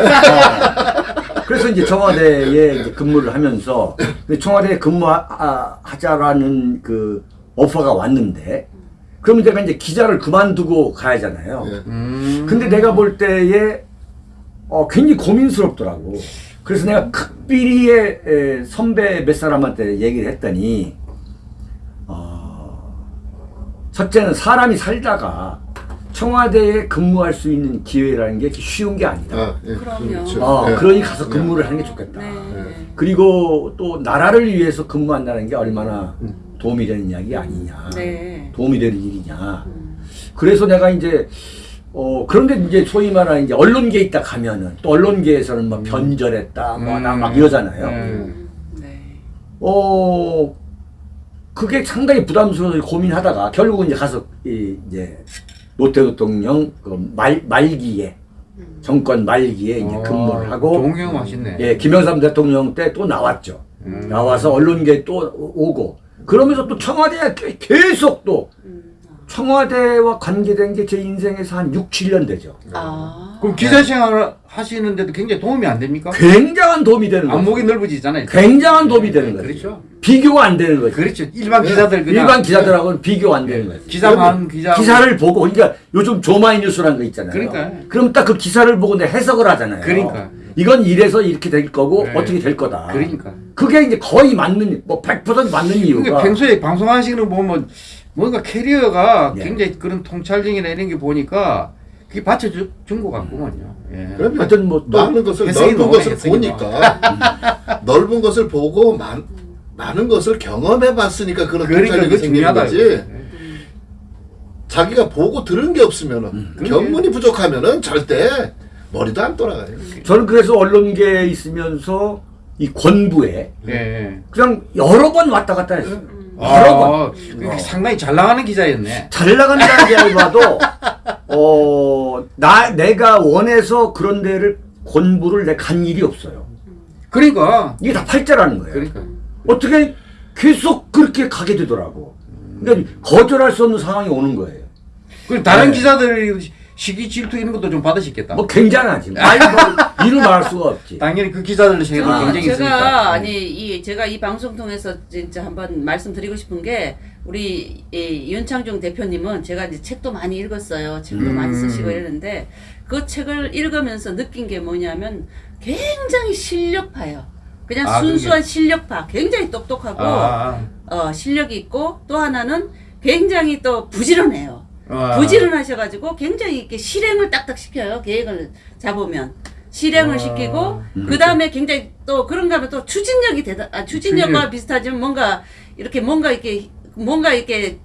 그래서 이제 청와대에 이제 근무를 하면서 청와대에 근무하자라는 그 오퍼가 왔는데 그러면 내가 이제 기자를 그만두고 가야잖아요. 예. 음. 근데 내가 볼 때에 어, 굉장히 고민스럽더라고. 그래서 내가 극비리의 에, 선배 몇 사람한테 얘기를 했더니 어, 첫째는 사람이 살다가 청와대에 근무할 수 있는 기회라는 게 쉬운 게 아니다. 아, 예. 그럼요. 예. 그러니 가서 근무를 하는 게 좋겠다. 네. 그리고 또 나라를 위해서 근무한다는 게 얼마나 도움이 되는 이야기 아니냐. 네. 도움이 되는 일이냐. 음. 그래서 내가 이제 어 그런데 이제 소위 말하는 이제 언론계에 있다 가면은 또 언론계에서는 뭐 변절했다 뭐나막 이러잖아요. 음. 네. 어 그게 상당히 부담스러워서 고민하다가 결국은 이제 가서 이 이제 노태우 대통령 그 말 말기에 정권 말기에 이제 어, 근무를 하고 좋은 경험 하셨네. 예 김영삼 대통령 때 또 나왔죠. 음. 나와서 언론계에 또 오고 그러면서 또 청와대에 계- 계속 또 청와대와 관계된 게 제 인생에서 한 6, 7년 되죠. 아. 그럼 기자 생활을 하시는데도 굉장히 도움이 안 됩니까? 굉장한 도움이 되는 거죠. 안목이 넓어지잖아요. 굉장한 도움이 되는 거죠. 그렇죠. 비교가 안 되는 거죠. 그렇죠. 일반 기자들 그냥 일반 기자들하고는 비교가 안 되는 거죠. 많은 기자 기사를 보고 그러니까 요즘 조마이 뉴스라는 거 있잖아요. 그러니까. 그럼 딱 그 기사를 보고 내 해석을 하잖아요. 그러니까. 이건 이래서 이렇게 될 거고 네. 어떻게 될 거다. 그러니까. 그게 이제 거의 맞는 뭐 100% 맞는 이유가 그러니까 평소에 방송하시는 거 보면 뭔가 캐리어가 예. 굉장히 그런 통찰력이나 이런 게 보니까 그게 받쳐준 것 같구만요. 예. 그러면 하여튼 뭐 또- 많은 것을 넓은 것을 보니까 넓은 것을 보고 많, 많은 것을 경험해 봤으니까 그런 그러니까 생기는 중요하다. 거지 자기가 보고 들은 게 없으면은 음. 견문이 부족하면은 절대 머리도 안 돌아가요. 저는 그래서 언론계에 있으면서 이 권부에 예. 예. 그냥 여러 번 왔다 갔다 했어요. 여러 번. 아, 그 상당히 잘 나가는 기자였네. 잘 나간다는 게 아니라도 어, 나 내가 원해서 그런 데를 권부를 내 간 일이 없어요. 그러니까 이게 다 팔자라는 거예요. 그러니까 어떻게 계속 그렇게 가게 되더라고. 그러니까 거절할 수 없는 상황이 오는 거예요. 그 다른 네. 기자들 시기 질투 이런 것도 좀 받으시겠다. 뭐 굉장하지. 말 뭐, 이를 말할 수가 없지. 당연히 그 기자들 세계도 아, 굉장히 제가 있으니까. 아니 이 제가 이 방송 통해서 진짜 한번 말씀드리고 싶은 게 우리 이 윤창중 대표님은 제가 이제 책도 많이 읽었어요. 책도 음. 많이 쓰시고 이러는데 그 책을 읽으면서 느낀 게 뭐냐면 굉장히 실력파예요. 그냥 아, 순수한 실력파, 굉장히 똑똑하고 아, 어, 실력이 있고 또 하나는 굉장히 또 부지런해요. 아. 부지런하셔가지고 굉장히 이렇게 실행을 딱딱 시켜요. 계획을 잡으면 실행을 아. 시키고 그 다음에 굉장히 또 그런가 하면 또 추진력이 대단. 아, 추진력과 추진력. 비슷하지만 뭔가 이렇게 뭔가 이렇게 뭔가 이렇게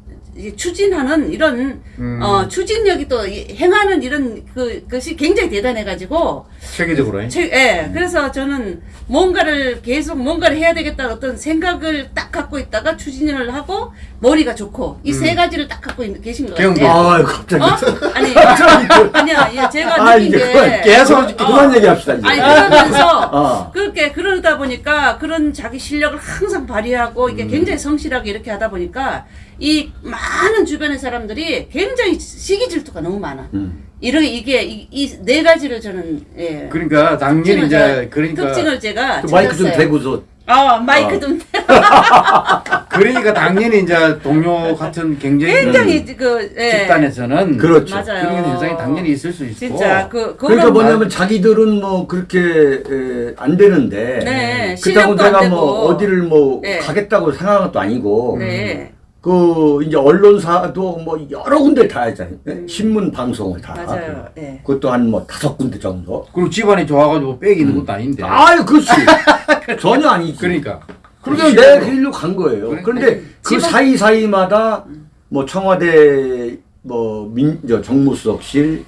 추진하는 이런 음. 어 추진력이 또 이- 행하는 이런 그 것이 굉장히 대단해가지고 체계적으로. 제- 예, 그래서 저는 뭔가를 계속 뭔가를 해야 되겠다는 어떤 생각을 딱 갖고 있다가 추진을 하고 머리가 좋고 이 세 가지를 딱 갖고 있는, 계신 것. 같아요. 아 갑자기. 어? 아니, 아니야, 예, 제가 아, 느낀 이제 게 계속 어, 그만 얘기합시다 이제. 아니 그러면서 어. 그렇게 그러다 보니까 그런 자기 실력을 항상 발휘하고 이게 굉장히 성실하게 이렇게 하다 보니까 이 많은 주변의 사람들이 굉장히 시기 질투가 너무 많아. 음. 이런 이게 이네 가지를 저는 예. 그러니까 당연히 이제 그러니까 특징을 제가 그 마이크 좀. 대고서 아 마이크 어. 좀 그러니까 당연히 이제 동료 같은 경쟁 굉장히 그 예. 집단에서는 그렇죠. 맞아요. 그런 현상이 당연히 있을 수 있고 진짜 그 그러니까 그건 뭐냐면 자기들은 뭐 그렇게 에, 안 되는데 네, 그렇다고 내가 안 뭐. 어디를 뭐 네. 가겠다고 생각한 것도 아니고 네 그 이제 언론사도 뭐 여러 군데 다 하잖아요. 신문 방송을 다. 맞아요. 예. 그것도 한 뭐 다섯 군데 정도. 그리고 집안이 좋아가지고 빽이 있는 것도 아닌데 아유, 그렇지. 전혀 아니지. 그러니까 그러니까 내 길로 간 거예요. 그래. 그런데 그 집안- 사이 사이마다 뭐 청와대 뭐 민, 저 정무수석실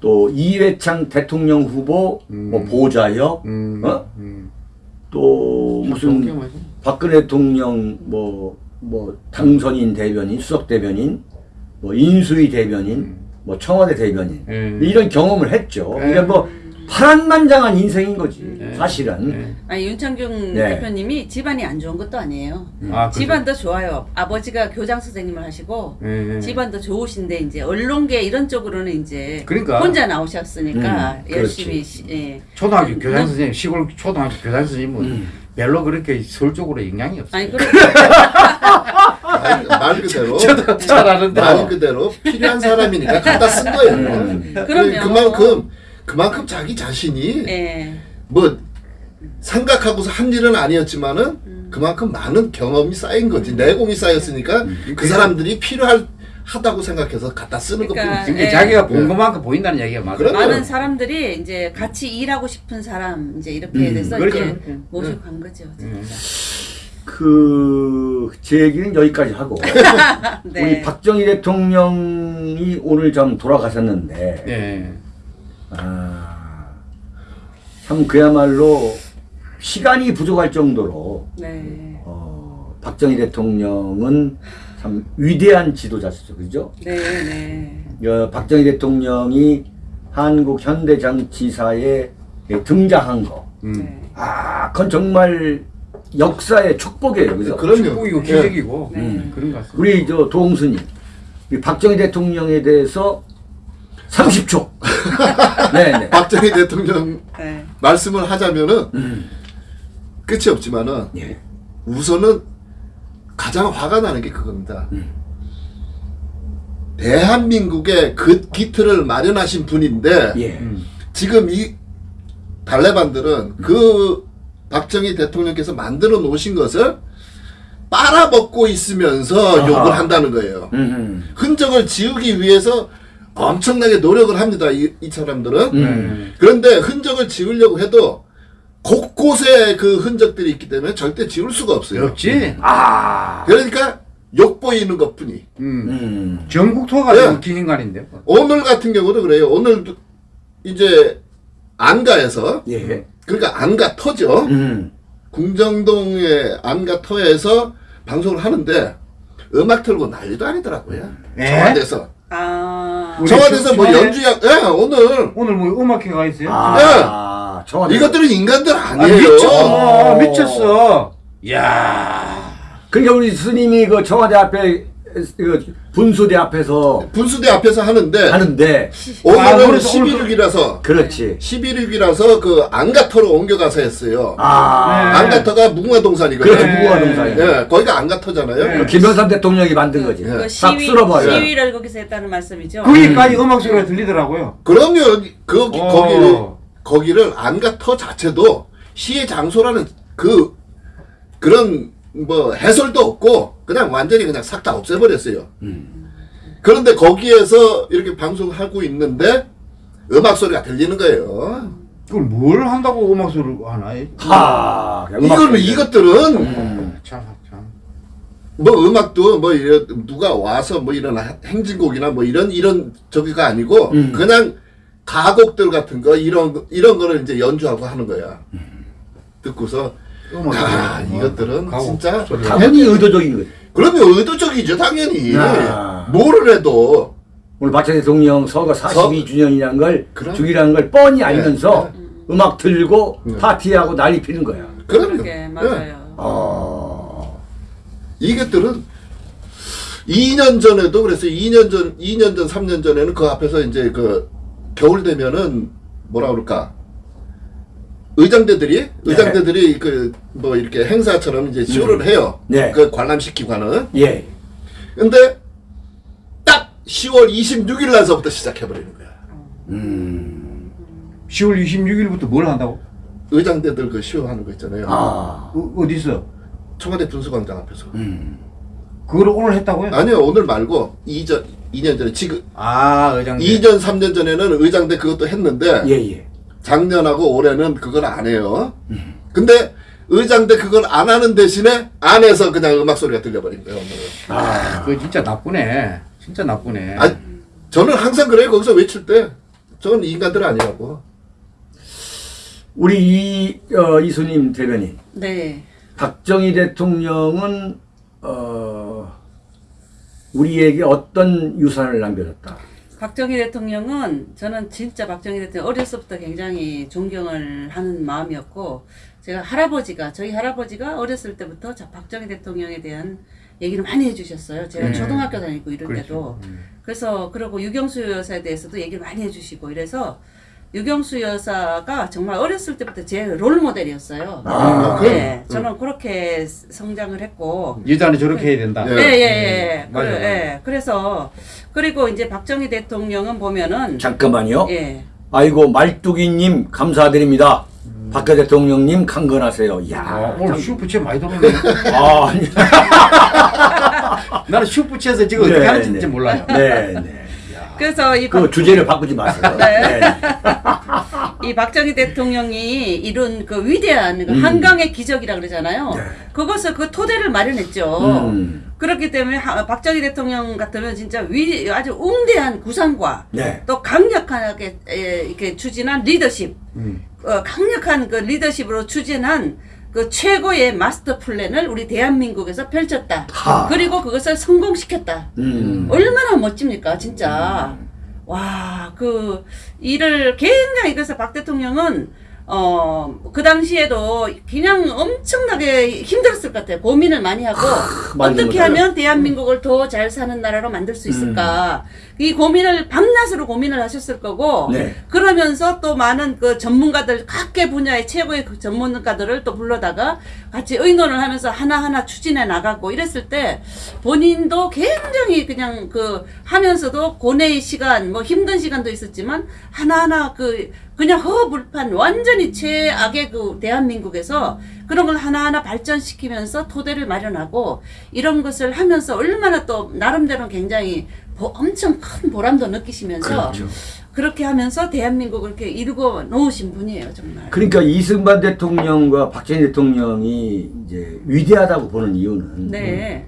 또 이회창 대통령 후보 뭐 보좌역 음, 어? 음. 또 무슨. 박근혜 대통령 뭐, 뭐 당선인 대변인, 수석 대변인, 뭐 인수위 대변인, 뭐 청와대 대변인 음. 이런 경험을 했죠. 네. 그러니까 뭐 파란만장한 인생인 거지 네. 사실은. 네. 아니 윤창중 네. 대표님이 집안이 안 좋은 것도 아니에요. 아, 그죠. 집안도 좋아요. 아버지가 교장 선생님을 하시고 예, 예. 집안도 좋으신데 이제 언론계 이런 쪽으로는 이제 그러니까. 혼자 나오셨으니까 음, 열심히 시, 예. 초등학교 음, 교장 음. 선생님 시골 초등학교 교장 선생님은 별로 그렇게 서울 쪽으로 영향이 없어요. 아니 그래 말, 말 그대로 저도 잘 아는데. 말 그대로 필요한 사람이니까 갖다 쓴 거예요. 음. 그럼요. 그만큼 그만큼 자기 자신이 예. 뭐 생각하고서 한 일은 아니었지만은 음. 그만큼 많은 경험이 쌓인 거지 내공이 쌓였으니까 음. 그 사람들이 필요할 하다고 생각해서 갖다 쓰는 그러니까 것뿐이지. 근데 예. 자기가 본 네. 것만큼 보인다는 얘기가 맞아요. 많은 사람들이 이제 같이 일하고 싶은 사람 이제 이렇게 음, 돼서 그렇죠. 이제 그렇죠. 모시고 간 거죠. 음. 그 제 얘기는 여기까지 하고 네. 우리 박정희 대통령이 오늘 좀 돌아가셨는데 네. 아, 참 그야말로 시간이 부족할 정도로 네. 어, 박정희 대통령은 참 위대한 지도자였죠, 그죠? 네. 네. 어, 박정희 대통령이 한국 현대 정치사에 등장한 거, 음. 네. 아, 그건 정말 역사의 축복이에요, 그죠? 그럼요. 축복이고 예. 기적이고 네. 음, 그런 것 같습니다. 우리 저 도홍수님, 이 박정희 대통령에 대해서 30초. 네, 네. 박정희 대통령 네. 말씀을 하자면은 음. 끝이 없지만은 예. 우선은 가장 화가 나는 게 그겁니다. 음. 대한민국의 그 기틀을 마련하신 분인데 예. 음. 지금 이 달래반들은 그 박정희 대통령께서 만들어 놓으신 것을 빨아먹고 있으면서 아하. 욕을 한다는 거예요. 음. 흔적을 지우기 위해서 엄청나게 노력을 합니다. 이, 이 사람들은. 음. 그런데 흔적을 지우려고 해도 곳곳에 그 흔적들이 있기 때문에 절대 지울 수가 없어요. 없지. 아. 그러니까 욕 보이는 것 뿐이. 음. 음. 전국 토가 예. 긴 인간인데. 오늘 같은 경우도 그래요. 오늘도 이제 안가에서 예. 그러니까 안가 터죠. 음. 궁정동의 안가 터에서 방송을 하는데 음악 틀고 난리도 아니더라고요. 네? 청와대에서. 아. 청와대에서 뭐 연주야, 예, 오늘 오늘 뭐 음악회가 있어요? 아. 청와대. 이것들은 인간들 아, 아니에요. 미쳤어. 미쳤어. 야. 그러니까 우리 스님이 그 청와대 앞에 그 분수대 앞에서 분수대 앞에서 하는데 하는데 아, 오늘은 오늘 11일이라서 그렇지. 11일이라서 그 안가터로 옮겨가서 했어요. 아. 네. 안가터가 무궁화동산이거든요. 그렇지 네. 무궁화 동산이. 예, 거기가 안가터잖아요. 네. 그 김영삼 대통령이 만든 거지. 그 예. 시위 쓸어버려. 시위를 거기서 했다는 말씀이죠. 거기까지 음 악 소리가 들리더라고요. 그럼요. 그 어. 거기를 거기를 안가터 자체도 시의 장소라는 그 그런 뭐 해설도 없고 그냥 완전히 그냥 싹 다 없애버렸어요. 그런데 거기에서 이렇게 방송하고 있는데 음악 소리가 들리는 거예요. 그걸 뭘 한다고 음악 소리를 하나? 하. 소리. 이것들은 음. 참 참. 뭐 음악도 뭐 이런 누가 와서 뭐 이런 행진곡이나 뭐 이런 이런 저기가 아니고 음. 그냥 가곡들 같은 거 이런 거- 이런 거를 이제 연주하고 하는 거야. 듣고서 음악 아. 이것들은 진짜. 당연히 의도적인 거지. 그러면 의도적이죠 당연히 아. 뭐를 해도 오늘 박정희 대통령 서거 42주년이라는 걸 그럼. 죽이라는 걸 뻔히 알면서 음악 들고 네. 파티하고 난리 피는 거야. 그럼요. 예. 맞아요. 어. 이것들은 2년 전에도 그래서 2년 전 2년 전 3년 전에는 그 앞에서 이제 그 겨울 되면은 뭐라 그럴까 의장대들이 의장대들이 그 뭐 이렇게 행사처럼 이제 쇼를 해요. 네. 그 관람시키고 하는. 예. 근데 딱 10월 26일 날서부터 시작해 버리는 거야. 음. 10월 26일부터 뭘 한다고? 의장대들 그 쇼 하는 거 있잖아요. 아. 어, 어디서? 청와대 분수광장 앞에서. 음. 그걸 오늘 했다고요? 아니요 오늘 말고 2전 2년 전에 지금 아, 의장님. 2년 3년 전에는 의장대 그것도 했는데 예, 예. 작년하고 올해는 그걸 안 해요. 근데 의장대 그걸 안 하는 대신에 안에서 그냥 음악 소리가 들려버린 거예요 오늘은. 아. 그거 진짜 나쁘네. 진짜 나쁘네. 아 저는 항상 그래요 거기서 외칠 때 저는 인간들 아니라고. 우리 이, 어, 이수님 대변인. 네. 박정희 대통령은, 어, 우리에게 어떤 유산을 남겨줬다. 박정희 대통령은 저는 진짜 박정희 대통령 어렸을 때 굉장히 존경을 하는 마음이었고 제가 할아버지가 저희 할아버지가 어렸을 때부터 자 박정희 대통령에 대한 얘기를 많이 해주셨어요. 제가 네. 초등학교 다니고 이럴 그렇죠. 때도 음. 그래서 그리고 유경수 여사에 대해서도 얘기를 많이 해주시고 이래서 유경수 여사가 정말 어렸을 때부터 제 롤 모델이었어요. 아, 네, 저는 그렇게 성장을 했고 여자는 저렇게 해야 된다. 예. 예, 예, 예. 맞아요. 그래, 예. 그래서 그리고 이제 박정희 대통령은 보면은 잠깐만요. 예. 아이고, 말뚝이님, 감사드립니다. 박 대통령님, 강건하세요. 아, 야 오늘 슈프체 많이 들어오네. 아, 아니. 나는 슈프체에서 지금 어떻게 네, 하는지 네. 몰라요. 네, 네. 그래서 이그 주제를 바꾸지 마세요. 네. 네. 이 박정희 대통령이 이룬 그 위대한 그 음. 한강의 기적이라 그러잖아요. 네. 그것을 그 토대를 마련했죠. 음. 그렇기 때문에 하- 박정희 대통령 같으면 진짜 위 아주 웅대한 구상과 네. 또 강력하게 에, 이렇게 추진한 리더십, 음. 어, 강력한 그 리더십으로 추진한 그 최고의 마스터 플랜을 우리 대한민국에서 펼쳤다. 하. 그리고 그것을 성공시켰다. 음. 얼마나 멋집니까, 진짜. 와, 그 일을 굉장히 그래서 박 대통령은 어, 그 당시에도 그냥 엄청나게 힘들었을 것 같아요. 고민을 많이 하고 많이 어떻게 힘들어요. 하면 대한민국을 더 잘 사는 나라로 만들 수 있을까. 이 고민을 밤낮으로 고민을 하셨을 거고 네. 그러면서 또 많은 그 전문가들 각계 분야의 최고의 그 전문가들을 또 불러다가 같이 의논을 하면서 하나하나 추진해 나가고 이랬을 때 본인도 굉장히 그냥 그 하면서도 고뇌의 시간 뭐 힘든 시간도 있었지만 하나하나 그 그냥 허허불판 완전히 최악의 그 대한민국에서 그런 걸 하나하나 발전시키면서 토대를 마련하고 이런 것을 하면서 얼마나 또 나름대로 굉장히 보- 엄청 큰 보람도 느끼시면서 그렇죠. 그렇게 하면서 대한민국을 이렇게 이루고 놓으신 분이에요 정말. 그러니까 이승만 대통령과 박정희 대통령이 이제 위대하다고 보는 이유는 네.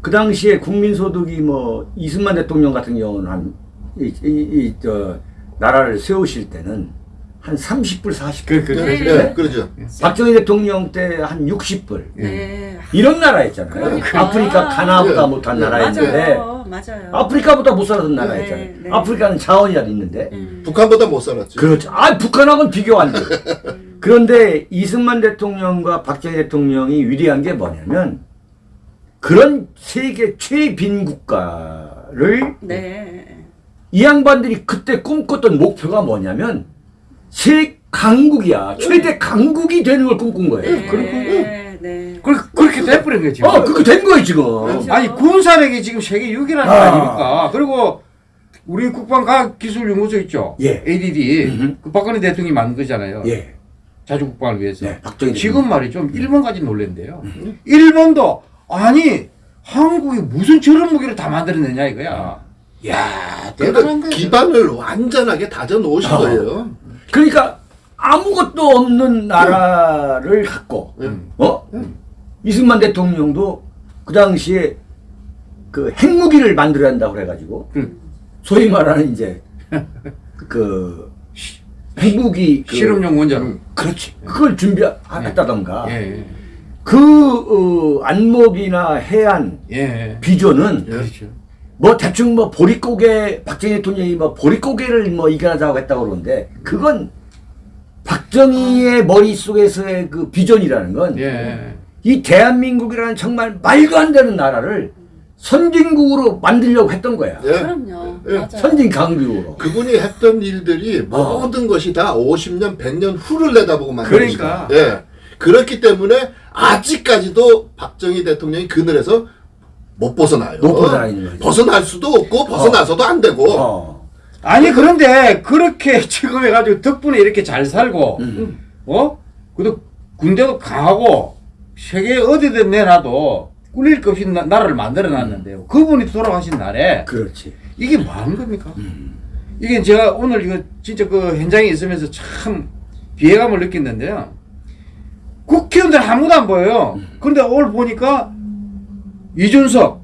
그 당시에 국민소득이 뭐 이승만 대통령 같은 경우는 한이저 나라를 세우실 때는 한 30불 40불 그, 그, 네, 네. 네, 그러죠. 박정희 대통령 때 한 60불 네. 이런 나라였잖아요. 그러니까. 아프리카 가나보다 네. 못한 네. 나라였는데 맞아요. 맞아요. 아프리카보다 못 살았던 나라였잖아요. 네, 네. 아프리카는 자원이라도 있는데 음. 북한보다 못 살았죠. 그렇죠. 아 북한하고는 비교 안 돼. 그런데 이승만 대통령과 박정희 대통령이 위대한 게 뭐냐면 그런 세계 최빈 국가를 네. 이 양반들이 그때 꿈꿨던 목표가 뭐냐면 세 강국이야. 최대 강국이 되는 걸 꿈꾼 거예요. 네. 그리고 네. 그렇게, 그렇게 돼버린 거지. 어, 그렇게 된 거예요 지금. 그렇죠. 아니 군사력이 지금 세계 6위라는 거 아. 아닙니까? 그리고 우리 국방과학기술연구소 있죠. 예. ADD 음흠. 그 박근혜 대통령이 만든 거잖아요. 예. 자주국방을 위해서. 네, 박정희 지금 말이죠. 일본까지 놀랜대요. 일본도 아니 한국이 무슨 저런 무기를 다 만들어내냐 이거야. 야 대단한 거야. 기반을 완전하게 다져 놓으신 어. 거예요. 그러니까 아무것도 없는 나라를 갖고 음. 어? 이승만 대통령도 그 당시에 그 핵무기를 만들어야 한다고 그래가지고 그 소위 말하는 이제 그 시- 핵무기 그, 실험용 원자로. 그렇지 그걸 준비했다던가 예. 그 어, 안목이나 해안 예. 비전은 그렇죠. 뭐 대충 뭐 보릿고개 박정희 대통령이 뭐 보릿고개를 뭐 이겨나자고 했다고 그러는데 그건 박정희의 머릿속에서의 그 비전이라는 건이 예. 대한민국이라는 정말 말도 안 되는 나라를 선진국으로 만들려고 했던 거야. 예. 그럼요. 예. 맞아요. 선진 강국으로. 그분이 했던 일들이 어. 모든 것이 다 50년, 100년 후를 내다보고 만든 그러니까. 것이다. 예. 그렇기 때문에 아직까지도 박정희 대통령이 그늘에서 못 벗어나요. 못 벗어나는 거죠. 벗어날 수도 없고 벗어나서도 안 되고. 어. 아니 그런데 그렇게 지금 해가지고 덕분에 이렇게 잘 살고 음. 어? 그래도 군대도 강하고 세계 어디든 내놔도 꿀릴 것 없이 나, 나라를 만들어 놨는데요. 그분이 돌아가신 날에 그렇지. 이게 뭐 하는 겁니까? 이게 제가 오늘 이거 진짜 그 현장에 있으면서 참 비애감을 느꼈는데요. 국회의원들 아무도 안 보여요. 그런데 오늘 보니까 이준석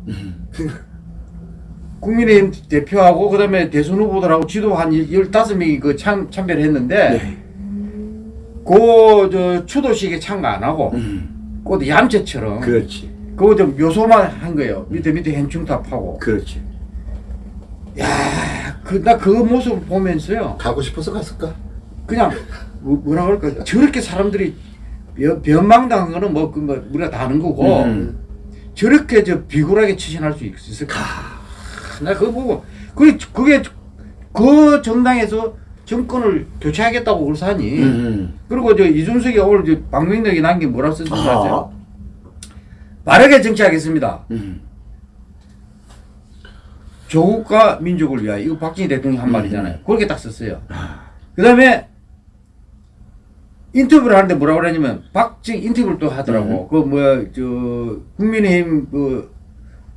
국민의힘 대표하고 그다음에 대선 후보들하고 지도 한 15명이 그 참, 참배를 했는데 네. 그저 추도식에 참가 안 하고 음. 그것도 얌체처럼 그렇지. 그거 좀 요소만 한 거예요. 밑에 밑에 현충탑하고 그렇지. 그나 그 모습 보면서요. 가고 싶어서 갔을까? 그냥 뭐, 뭐라 그럴까 저렇게 사람들이 변- 변망당한 거는 뭐, 그, 뭐 우리가 다 아는 거고 음. 저렇게 저 비굴하게 처신할 수 있- 있을까 나 그거 보고 그게 그게 그 정당에서 정권을 교체하겠다고 그래서 하니 음. 그리고 저 이준석이 오늘 저 방명록에 남긴 뭐라고 썼는지 아세요? 아. 빠르게 정치하겠습니다 음. 조국과 민족을 위하여 이거 박정희 대통령이 한 말이잖아요. 음. 그렇게 딱 썼어요. 그 다음에 인터뷰를 하는데 뭐라고 그러냐면 박정희 인터뷰를 또 하더라고. 그 뭐야 저 국민의힘 그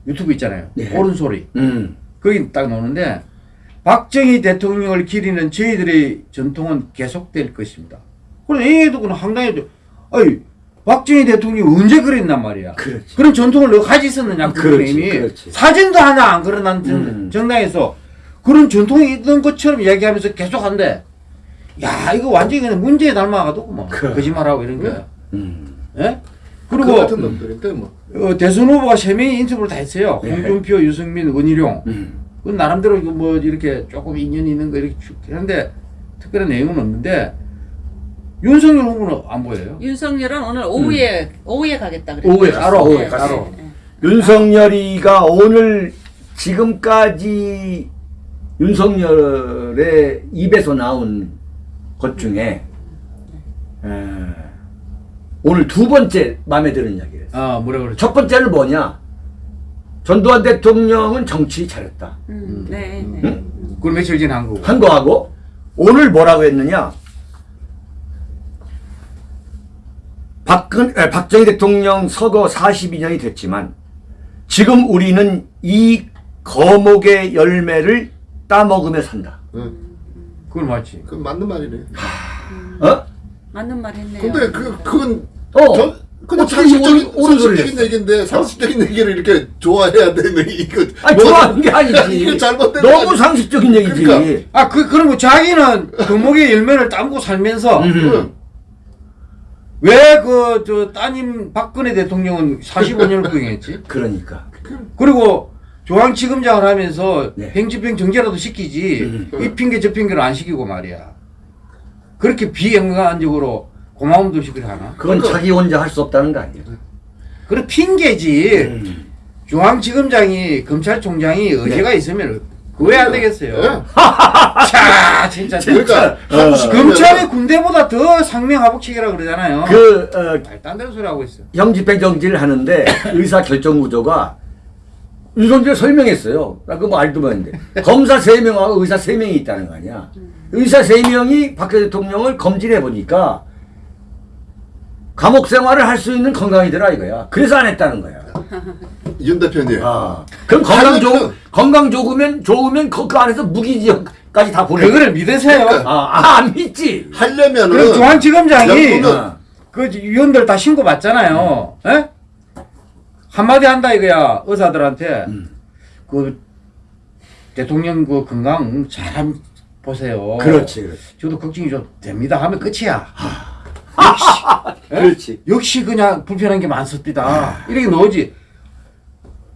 유튜브 있잖아요. 네. 옳은 소리. 음. 거기 딱 나오는데 박정희 대통령을 기리는 저희들의 전통은 계속될 것입니다. 그럼 얘도 그는 황당해도 아이 박정희 대통령이 언제 그랬단 말이야. 그렇지. 런 전통을 너 가지 있었느냐 그 이미 그렇지. 사진도 하나 안 걸어난 정- 음. 정당에서 그런 전통이 있던 것처럼 이야기하면서 계속한대. 야 이거 완전히 그냥 문제에 닮아가도 뭐 그래. 거짓말하고 이런 거야. 음. 예? 그 그리고 같은 놈들인데 뭐. 어, 대선 후보가 세 명이 인터뷰를 다 했어요. 네. 홍준표, 유승민, 원희룡. 음. 그 나름대로 이거 뭐 이렇게 조금 인연이 있는 거 이렇게 쭉 하는데 특별한 내용은 없는데 윤석열 후보는 안 보여요. 윤석열은 오늘 오후에 오후에 가겠다 그랬어요. 오후에 따로 오후에 네, 따로. 네. 윤석열이가 오늘 지금까지 윤석열의 입에서 나온 것 중에 에, 오늘 두 번째 마음에 드는 이야기를 했어요. 아 뭐라 그러죠? 첫 번째는 뭐냐? 전두환 대통령은 정치 잘했다. 음, 네, 네. 그걸 며칠 전에 한 거고. 한 거하고 오늘 뭐라고 했느냐? 박근, 에, 박정희 대통령 서거 42년이 됐지만 지금 우리는 이 거목의 열매를 따먹으며 산다. 응. 그건 맞지. 그 맞는 말이네. 어? 맞는 말 했네요. 근데 그 그건 어. 전 어떻게 상식적인 상식적인? 얘기인데 상식적인 얘기를 이렇게 좋아해야 되는 이거 아니 뭐- 좋아하는 게 아니지. 이거 잘못된 너무 상식적인 얘기지. 그러니까. 아그 그런 거 자기는 거목의 열매를 따고 살면서 음. 응. 왜그 저 따님 박근혜 대통령은 45년을 구행했지? 그러니까. 그리고 중앙지검장을 하면서 네. 행집행 정제라도 시키지 음. 이 핑계 저 핑계를 안 시키고 말이야. 그렇게 비행간적으로 고마움도 그래 하나? 그건 그러니까. 자기 혼자 할 수 없다는 거 아니야. 그런 핑계지. 음. 중앙지검장이 검찰총장이 의제가 있으면 그왜안 되겠어요? 예. 자 진짜 그러니까 하고 싶으면 검찰이 군대보다 더 상명하복치기라 그러잖아요. 그 어, 말도 안 되는 소리 하고 있어. 형집행 정지를 하는데 의사 결정 구조가 윤석열 설명했어요. 나 그거 뭐 알도 봤는데 검사 세 명하고 의사 세 명이 있다는 거 아니야. 의사 세 명이 박근혜 대통령을 검진해 보니까 감옥 생활을 할 수 있는 건강이더라 이거야. 그래서 안 했다는 거야. 윤 대표님. 아, 그럼 건강 좋 건강 좋으면 좋으면 그, 그 안에서 무기 지역까지 다 보내. 그거를 믿으세요. 그러니까. 아, 아, 안 믿지. 하려면은 그럼 중앙지검장이 어. 그 위원들 다 신고 받잖아요. 에? 한마디 한다 이거야 의사들한테 음. 그 대통령 그 건강 잘 보세요. 그렇지, 그렇지. 저도 걱정이 좀 됩니다 하면 끝이야. 그렇지. 역시 그냥 불편한 게 많습니다. 이렇게 넣지.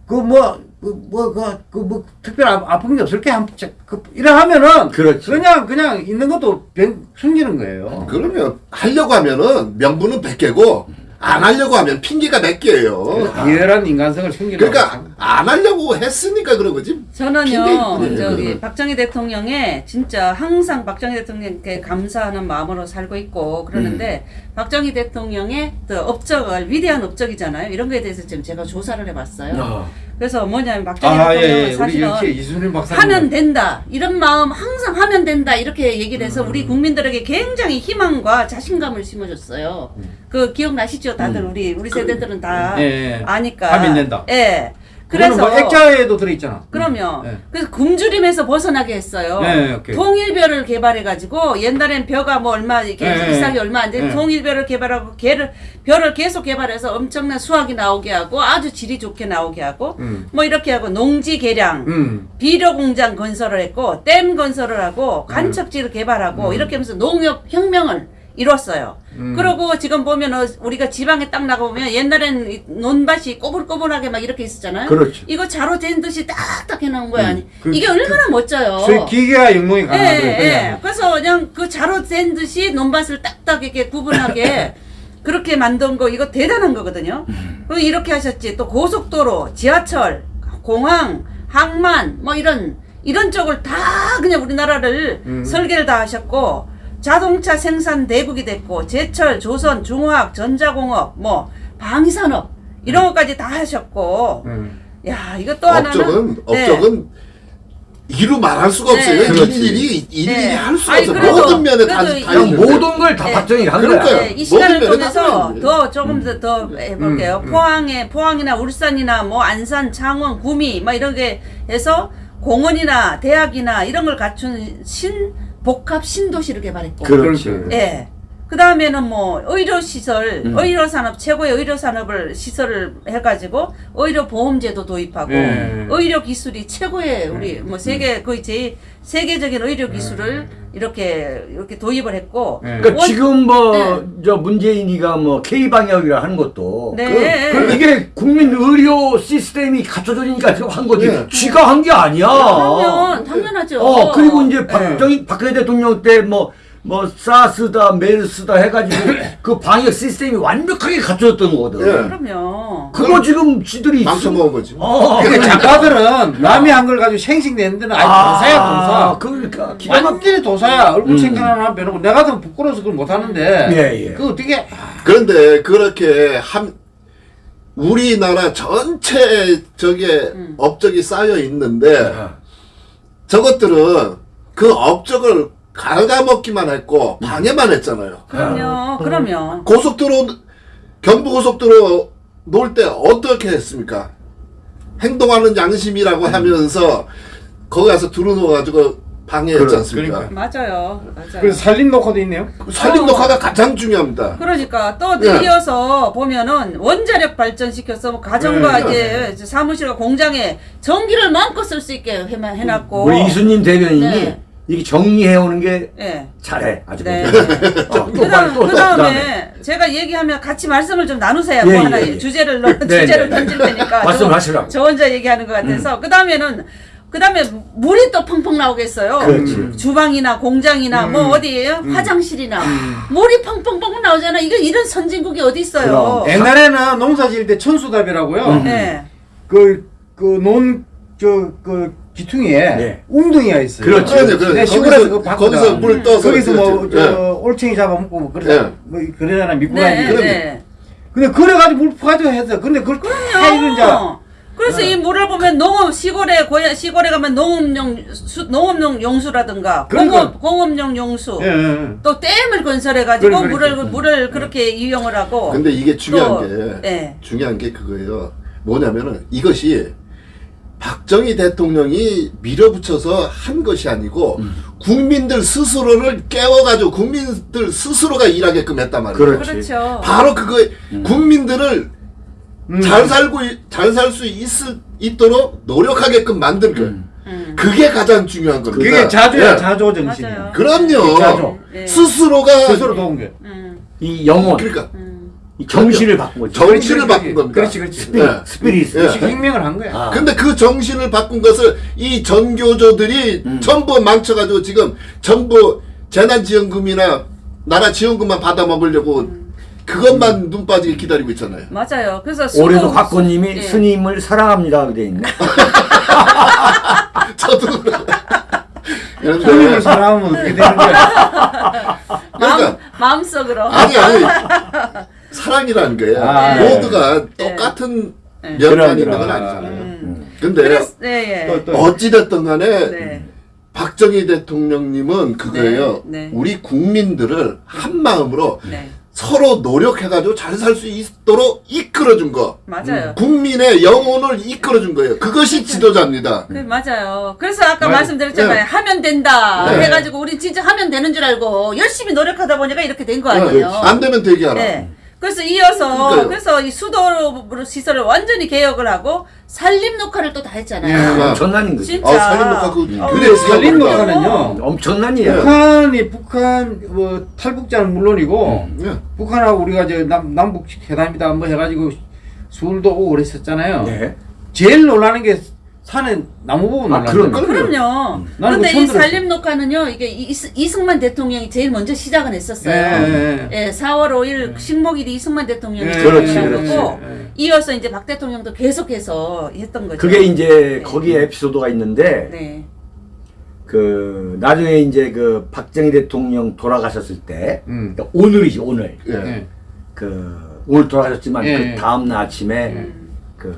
그 뭐, 그 뭐, 그, 그 뭐, 특별 아, 아픈 게 없을 게 한, 그, 이래 하면은. 그렇지. 그냥, 그냥 있는 것도 변, 숨기는 거예요. 그러면 하려고 하면은 명분은 100개고 안 하려고 하면 핑계가 100개예요. 비열한 인간성을 숨기는 그러니까 안 하려고 했으니까 그런 거지. 저는요 핑계- 저기 네. 박정희 대통령의 진짜 항상 박정희 대통령께 감사하는 마음으로 살고 있고 그러는데 음. 박정희 대통령의 그 업적을 위대한 업적이잖아요. 이런 거에 대해서 지금 제가 조사를 해봤어요. 어. 그래서 뭐냐면 박정희 아, 예, 대통령은 예. 우리 사실은. 하면 된다 이런 마음 항상 하면 된다 이렇게 얘기를 해서 음. 우리 국민들에게 굉장히 희망과 자신감을 심어줬어요. 그 기억나시죠? 다들 우리 우리 세대들은 다 음. 예, 예. 아니까. 하면 된다. 예. 그래서 그래서 뭐 액자에도 들어있잖아. 그럼요. 예. 그래서 굶주림에서 벗어나게 했어요. 네. 통일별을 개발해가지고 옛날엔 벼가 뭐 얼마 이렇게 네, 이삭이 얼마 안 돼. 네. 통일별을 개발하고 개를 벼를 계속 개발해서 엄청난 수확이 나오게 하고 아주 질이 좋게 나오게 하고 음. 뭐 이렇게 하고 농지 개량, 음. 비료 공장 건설을 했고 댐 건설을 하고 간척지를 개발하고 이렇게 하면서 농업 혁명을 이뤘어요. 음. 그리고 지금 보면 어, 우리가 지방에 딱 나가보면 옛날에는 이 논밭이 꼬불꼬불하게 막 이렇게 있었잖아요. 그렇죠. 이거 자로 된 듯이 딱딱 해놓은 거야. 아니 그- 이게 얼마나 멋져요. 저희 기계와 영농이 예, 강하죠. 예. 그래서 그냥 그 자로 된 듯이 논밭을 딱딱 이렇게 구분하게 그렇게 만든 거 이거 대단한 거거든요. 그리고 이렇게 하셨지. 또 고속도로, 지하철, 공항, 항만 뭐 이런 이런 쪽을 다 그냥 우리나라를 음. 설계를 다 하셨고 자동차 생산 대국이 됐고 제철, 조선, 중화학, 전자공업, 뭐 방위산업 이런 것까지 다 하셨고 음. 야 이거 또 하나는 업적은 네. 업적은 이루 말할 수가 네. 없어요. 그렇지. 일일이 일일이 네. 할 수가 아니, 없어. 모든 면에 다, 다. 모든 걸다 네. 박정희가 한 그러니까요. 거야. 네, 이 시간을 통해서 다더 조금 더, 더 해볼게요. 음, 음. 포항에 포항이나 울산이나 뭐 안산, 창원, 구미 막 이런 게 해서 공원이나 대학이나 이런 걸 갖춘 신 복합 신도시를 개발했고 그렇지. 그렇죠. 예. 그 다음에는 뭐 의료 시설, 음. 의료 산업 최고의 의료 산업을 시설을 해가지고 의료 보험제도 도입하고 예. 의료 기술이 최고의 우리 음. 뭐 세계 거의 제일 세계적인 의료 기술을 이렇게 이렇게 도입을 했고 예. 그러니까 원- 지금 뭐 네. 저 문재인이가 뭐 K 방역이라 하는 것도 네. 그, 그 이게 국민 의료 시스템이 갖춰져니까 지금 한 거지. 네. 쥐가 한 게 아니야. 그러면 당연하죠. 어 그리고 이제 박정희 박근혜 대통령 때뭐 뭐 사스다 메르스다 해가지고 그 방역 시스템이 완벽하게 갖춰졌던 거거든. 예. 그럼요. 그거 지금 지들이 망쳐먹은 거지. 어. 그러니까 작가들은 남이 한 걸 가지고 생식내는 데는 아예 도사야 도사. 그러니까 기가 막. 완전히 도사야. 얼굴 음. 챙겨 하나 빼놓고 내가 좀 부끄러워서 그걸 못하는데. 예, 예. 그 어떻게 그런데 그렇게 한 우리나라 전체 저게 음. 업적이 쌓여 있는데 아. 저것들은 그 업적을 갉아먹기만 했고 방해만 했잖아요. 그럼요. 그럼요. 고속도로 경부고속도로 놓을 때 어떻게 했습니까? 행동하는 양심이라고 하면서 거기 가서 들어놓아가지고 방해했지 그래, 않습니까? 그러니까. 맞아요. 맞아요. 그래서 살림 녹화도 있네요. 살림 녹화가 가장 중요합니다. 그러니까 또 네. 이어서 보면은 원자력 발전시켜서 뭐 가정과 네. 이제 사무실과 공장에 전기를 마음껏 쓸 수 있게 해- 해놨고. 우리 이수님 대변인이 네. 이게 정리해 오는 게 예. 잘해 아주. 네. 어, 그다음, 그다음에. 그다음에 제가 얘기하면 같이 말씀을 좀 나누세요. 예, 뭐 예, 하나 예. 주제를 넣- 네, 주제를 네. 던질 테니까. 말씀하시라고. 저, 저 혼자 얘기하는 것 같아서. 그다음에는 그 다음에 물이 또 펑펑 나오겠어요. 그렇지. 주방이나 공장이나 뭐 음. 어디에요? 화장실이나 물이 펑펑펑 나오잖아. 이거 이런 선진국이 어디 있어요? 그럼. 옛날에는 농사 지을 때 천수답이라고요. 음. 네. 그, 그, 논, 저, 그, 기퉁이에 네. 웅덩이가 있어요. 그러죠, 그러죠. 내 시골에서 거기서- 그거 봤거든. 거기서 물 떠서 거기서 뭐, 그렇죠. 저, 예. 올챙이 잡아먹고 뭐, 그래, 예. 뭐, 그러잖아, 믿고 네. 네. 근데 그래가지고 물 퍼가지고 했어. 근데 그걸 다 이제, 어. 그래서 네. 이 물을 보면 농업 시골에 고야 시골에 가면 농업용 수, 농업용 용수라든가 그러니까. 공업 공업용 용수 예, 예. 또 댐을 건설해 가지고 그래, 그래, 물을 그래. 물을 그렇게 이용을 하고 근데 이게 중요한 또, 게 예. 중요한 게 그거예요. 뭐냐면은 이것이 박정희 대통령이 밀어붙여서 한 것이 아니고 국민들 스스로를 깨워가지고 국민들 스스로가 일하게끔 했단 말이에요. 그렇지. 그렇죠. 바로 그거 국민들을 음. 잘 살고 잘 살 수 있도록 노력하게끔 만든 거. 음. 그게 가장 중요한 겁니다. 그게 자조야, 예. 자조 정신. 그럼요. 자조. 예. 스스로가 스스로 도운 게. 음. 이 영혼, 그러니까 음. 이 정신을 바꾼 거지. 정신을 바꾼 겁니다. 그렇지, 그렇지. 스피릿, 예. 스피릿. 예. 지금 혁명을 한 거야. 아. 근데 그 정신을 바꾼 것을 이 전교조들이 음. 전부 망쳐가지고 지금 전부 재난지원금이나 나라 지원금만 받아 먹으려고 그것만 눈 빠지게 기다리고 있잖아요. 맞아요. 그래서 올해도 곽건님이 예. 스님을 사랑합니다 돼 있네. 저도 그런데 사랑하면 어떻게 되는 거야? 마음 그러니까 마음속으로 아니 아니 사랑이라는 게 아, 모두가 네. 똑같은 네. 면만 그럼, 있는 건. 아니잖아요. 음. 근데 그래서 네, 예. 또, 또. 어찌됐든 간에 네. 박정희 대통령님은 그거예요. 네, 네. 우리 국민들을 한 마음으로 네. 서로 노력해가지고 잘 살 수 있도록 이끌어준 거. 맞아요. 국민의 영혼을 이끌어준 거예요. 그것이 지도자입니다. 그 맞아요. 그래서 아까 맞아요. 말씀드렸잖아요. 네. 하면 된다 네. 해가지고 우리 진짜 하면 되는 줄 알고 열심히 노력하다 보니까 이렇게 된거 네. 아니에요. 안 되면 되게 하라. 네. 그래서 이어서 그러니까요. 그래서 이 수도로 시설을 완전히 개혁을 하고 산림 녹화를 또 다 했잖아요. 예. 엄청난 거지. 진짜. 아, 살림 녹화 그 어, 그래 보니까. 녹화는요. 엄청난 네. 일이야. 북한이 북한 뭐 탈북자는 물론이고 예. 북한하고 우리가 저 남, 남북 회담이다 뭐 해가지고 술도 오고 그랬었잖아요. 네. 제일 놀라는 게 산에 나무 보고 아, 그럼, 거예요. 그럼요. 나는 근데 처음 이. 산림 녹화는요, 이게 이- 이승만 대통령이 제일 먼저 시작은 했었어요. 예, 예, 예, 4월 5일 식목일이 이승만 대통령이 예, 그렇지, 시작을 그렇지. 했고 예, 예. 이어서 이제 박 대통령도 계속해서 했던 거죠. 그게 이제 네. 거기에 에피소드가 있는데 네. 그 나중에 이제 그 박정희 대통령 돌아가셨을 때 음. 그러니까 오늘이지 오늘 예. 예. 그 오늘 돌아가셨지만 예, 그 예. 다음 날 아침에 음. 그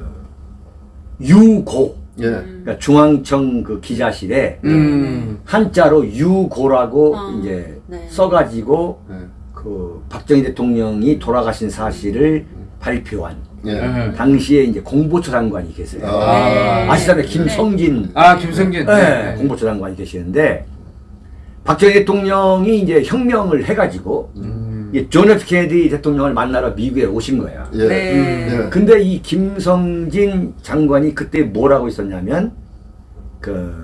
유고 예. 그러니까 중앙청 그 기자실에 음. 한자로 유고라고 어, 이제 네. 써가지고 예. 그 박정희 대통령이 돌아가신 사실을 발표한 예. 예. 당시에 이제 공보처 장관이 계세요. 아. 네. 아시잖아요. 김성진 아 김성진. 네, 공보처 장관이 계시는데 박정희 대통령이 이제 혁명을 해가지고 음. 이존 F 케네디 대통령을 만나러 미국에 오신 거야. 예. 네. 예. 근데 이 김성진 장관이 그때 뭐라고 있었냐면 그,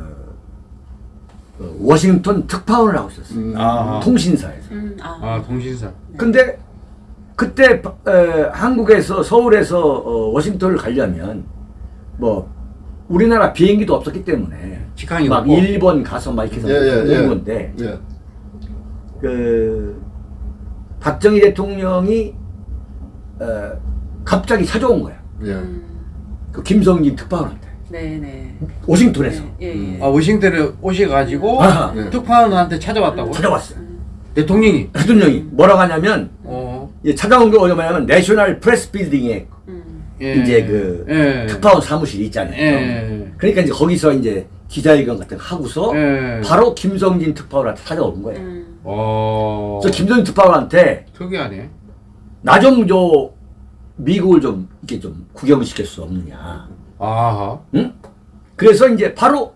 그 워싱턴 특파원을 하고 있었어요. 음. 아. 통신사에서. 음, 아. 아 동신사. 근데 그때 바- 에, 한국에서 서울에서 어, 워싱턴을 가려면 뭐 우리나라 비행기도 없었기 때문에 직항이 막 없고. 일본 가서 막 이렇게 해서 예, 예, 오는 예. 건데 예. 그 박정희 대통령이 어, 갑자기 찾아온 거야. 예. 음, 그 김성진 특파원한테 네, 네. 워싱턴에서 예, 예. 아 워싱턴에 오셔가지고 아하. 네. 특파원한테 찾아왔다고. 찾아왔어요. 대통령이. 대통령이 뭐라고 하냐면 어. 이제 찾아온 게 뭐냐면 National Press Building에 음, 예. 이제 그 예. 특파원 사무실이 있잖아요. 예. 그러니까 이제 거기서 이제 기자회견 같은 거 하고서 예. 바로 김성진 특파원한테 찾아오는 거예요. 음. 어. 그래서 김성진 특파원한테 특이하네. 나 좀 저 미국을 좀 이렇게 좀 구경을 시킬 수 없느냐. 아하. 응? 그래서 이제 바로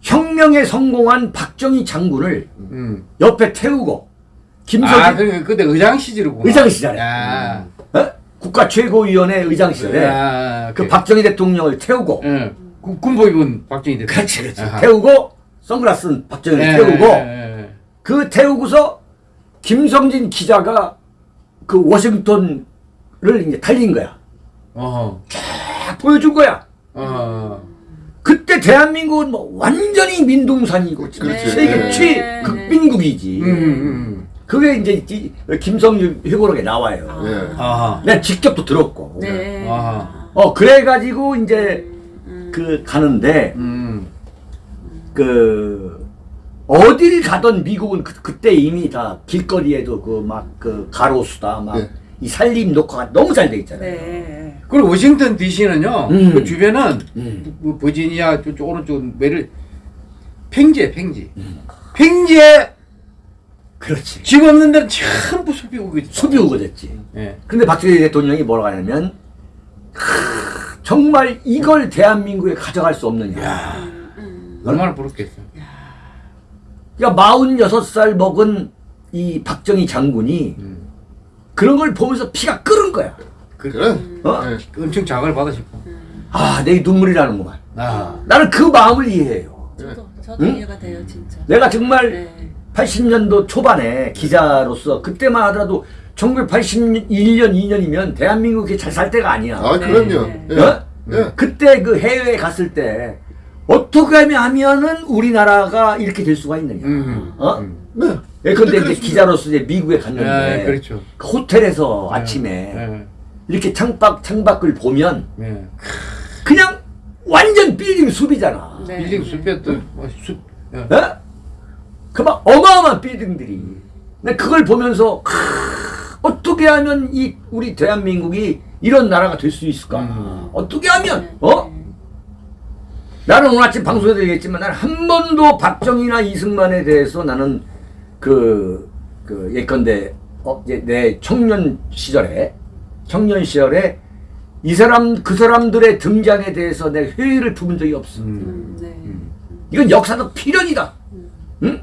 혁명에 성공한 박정희 장군을 음. 옆에 태우고 김성진 아, 그 그때 의장 시절이구나. 의장 시절에. 야. 어? 국가 최고위원회 의장 시절에 야, 그. 박정희 대통령을 태우고 예. 구- 군복 입은 박정희 대통령. 그렇지 그렇지 아하. 태우고 선글라스 쓴 박정희를 예, 태우고 예, 예. 그 태우고서 김성진 기자가 그 워싱턴을 이제 달린 거야 어허. 딱 보여준 거야 어. 그때 대한민국은 뭐 완전히 민둥산이고 그렇지. 세계 네. 최극빈국이지 음, 음. 그게 이제 이- 김성진 회고록에 나와요 아. 아하. 내가 직접 또 들었고 네. 어 그래가지고 이제 음, 그 가는데 음. 그 어딜 가던 미국은 그, 그때 이미 다 길거리에도 그 막그 가로수다 막이 네. 산림 녹화가 너무 잘 돼 있잖아요. 네. 그리고 워싱턴 DC는요. 음. 그 주변은 음. 뭐 버지니아 저쪽 오른쪽 메를 팽지에 팽지. 음. 팽지에 그렇지. 집 없는 데는 전부 있어. 숲이 우거졌지. 예. 근데 박정희 대통령이 뭐라고 하냐면 하, 정말 이걸 대한민국에 가져갈 수 없느냐. 음, 음. 얼마나 부럽겠어. 그러니까 46살 먹은 이 박정희 장군이 음. 그런 걸 보면서 피가 끓은 거야. 그래. 어? 예. 엄청 받아 싶어. 아, 내 눈물이 나는구만. 아. 나는 그 마음을 이해해요. 저도 저도 응? 이해가 돼요 진짜. 내가 정말 네. 80년도 초반에 기자로서 그때만 하더라도 1981년, 2년이면 대한민국이 잘 살 때가 아니야. 아, 그럼요. 네. 예. 어? 예. 그때 그 해외에 갔을 때 어떻게 하면은 우리나라가 이렇게 될 수가 있느냐. 음. 어? 음. 네. 예컨대 이제. 기자로서 이제 미국에 갔는데 예, 그렇죠. 그 호텔에서 아침에 예. 이렇게 창밖 창밖을 보면 예. 그냥 완전 빌딩 숲이잖아. 네. 빌딩 숲에 또뭐 숲. 예. 어? 그막 어마어마한 빌딩들이. 근데 그걸 보면서 크, 어떻게 하면 이 우리 대한민국이 이런 나라가 될 수 있을까? 음. 어떻게 하면 네. 어? 나는 오늘 아침 방송에서 얘기했지만 나는 한 번도 박정희나 이승만에 대해서 나는 그, 그 예컨대 어, 이제 내 청년 시절에 청년 시절에 이 사람 그 사람들의 등장에 대해서 내 회의를 품은 적이 없어. 음, 네. 이건 역사적 필연이다. 응?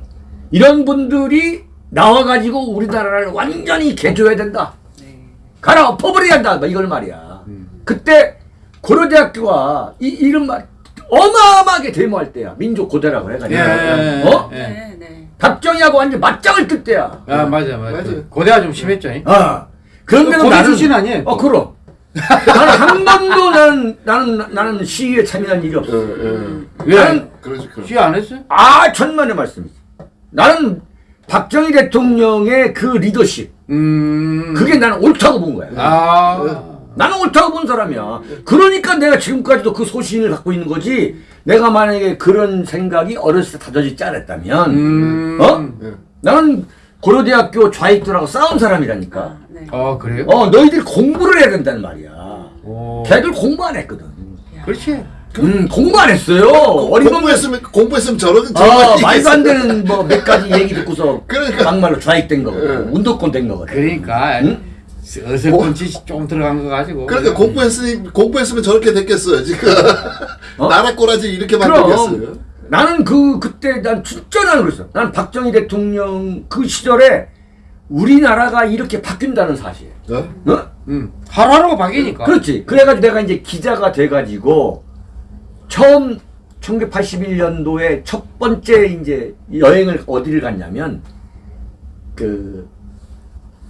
이런 분들이 나와가지고 우리나라를 완전히 개조해야 된다. 네. 갈아 엎어버려야 한다. 막 이걸 말이야. 음. 그때 고려대학교가 이 이름 말 어마어마하게 데모할 때야. 민족 고대라고 해가지고. 예. 어? 예. 네. 네. 박정희하고 완전 맞짱을 뜰 때야. 아 맞아 맞아. 맞아요. 고대가 좀 심했죠. 잉? 어. 그런데도 고대 나는 출신 아니에요? 어 그럼. 나는 한 번도 나는 나는 나는 시위에 참여한 일이 예. 없어. 예. 왜? 나는 그렇지. 그렇지. 시안 했어요? 아 천만의 말씀이지. 나는 박정희 대통령의 그 리더십 음. 그게 나는 옳다고 본 거야. 아. 나는 옳다고 본 사람이야. 그러니까 내가 지금까지도 그 소신을 갖고 있는 거지. 내가 만약에 그런 생각이 어렸을 때 다져지지 않았다면, 음. 어? 예. 나는 고려대학교 좌익들하고 싸운 사람이라니까. 아, 네. 어 그래요? 어, 너희들이 공부를 해야 된다는 말이야. 오. 걔들 공부 안 했거든. 그렇지. 음, 공부 안 했어요. 어리범 공부했으면 공부했으면 저런 어, 저런 말도 안 되는 뭐 몇 가지 얘기 듣고서 그러니까. 막말로 좌익된 거거든. 예. 운동권 된 거거든. 그러니까 응? 어설픈 짓이 조금 들어간 거 가지고. 그러니까 공부했으니 공부했으면 저렇게 됐겠어요 지금 어? 나라 꼬라지 이렇게 만들겠어요. 나는 그 그때 난 진짜 나는 그랬어. 난 박정희 대통령 그 시절에 우리나라가 이렇게 바뀐다는 사실. 어? 어? 음. 하루하루가 바뀌니까. 그렇지. 그래가지고 내가 이제 기자가 돼가지고 처음 1981년도에 첫 번째 이제 여행을 어디를 갔냐면 그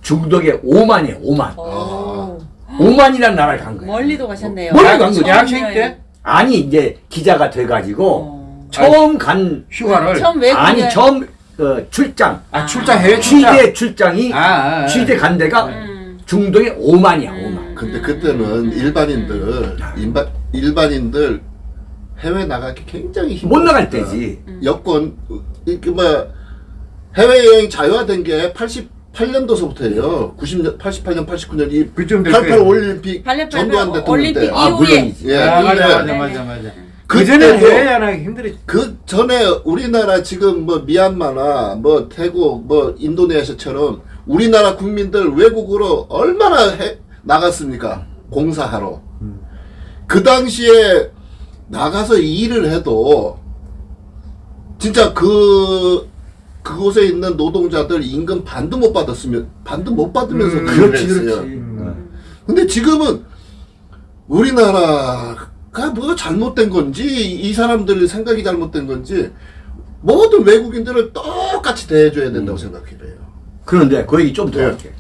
중독의 오만이에요. 오만. 오. 오만이라는 나라를 간 거야. 멀리도 가셨네요. 멀리 간 거지. 대학생 때 아니 이제 기자가 돼가지고 어. 처음 간 휴가를. 처음 아니 처음 어, 출장 아 출장 해외 출장. 취재 출장이 아, 아, 아. 취재 간 데가 음. 중동의 오만이야 오만. 근데 그때는 일반인들 일반 일반인들 해외 나가기 굉장히 힘들었어요. 못 나갈 때지. 여권 이렇게 뭐 해외 여행 자유화된 게 88년도서부터예요. 90년, 88년, 89년 이 그쯤 될88 거예요. 올림픽 88 전두환 대통령 올림픽 때. 아 이후에. 물론이지. 예, 아, 맞아 맞아 맞아 맞아. 그그 전에 때도 해외 여행하기 힘들었지. 그 전에 우리나라 지금 뭐 미얀마나 뭐 태국 뭐 인도네시아처럼 우리나라 국민들 외국으로 얼마나 해, 나갔습니까? 공사하러. 그 당시에 나가서 일을 해도 진짜 그 그곳에 있는 노동자들 임금 반도 못 받았으면 반도 못 받으면서 음, 그 그렇지 그렇지. 했어요. 어. 근데 지금은 우리나라가 뭐 잘못된 건지 이 사람들 생각이 잘못된 건지 모든 외국인들을 똑같이 대해줘야 된다고 생각해요. 그런데 그 얘기 좀더 예. 할게.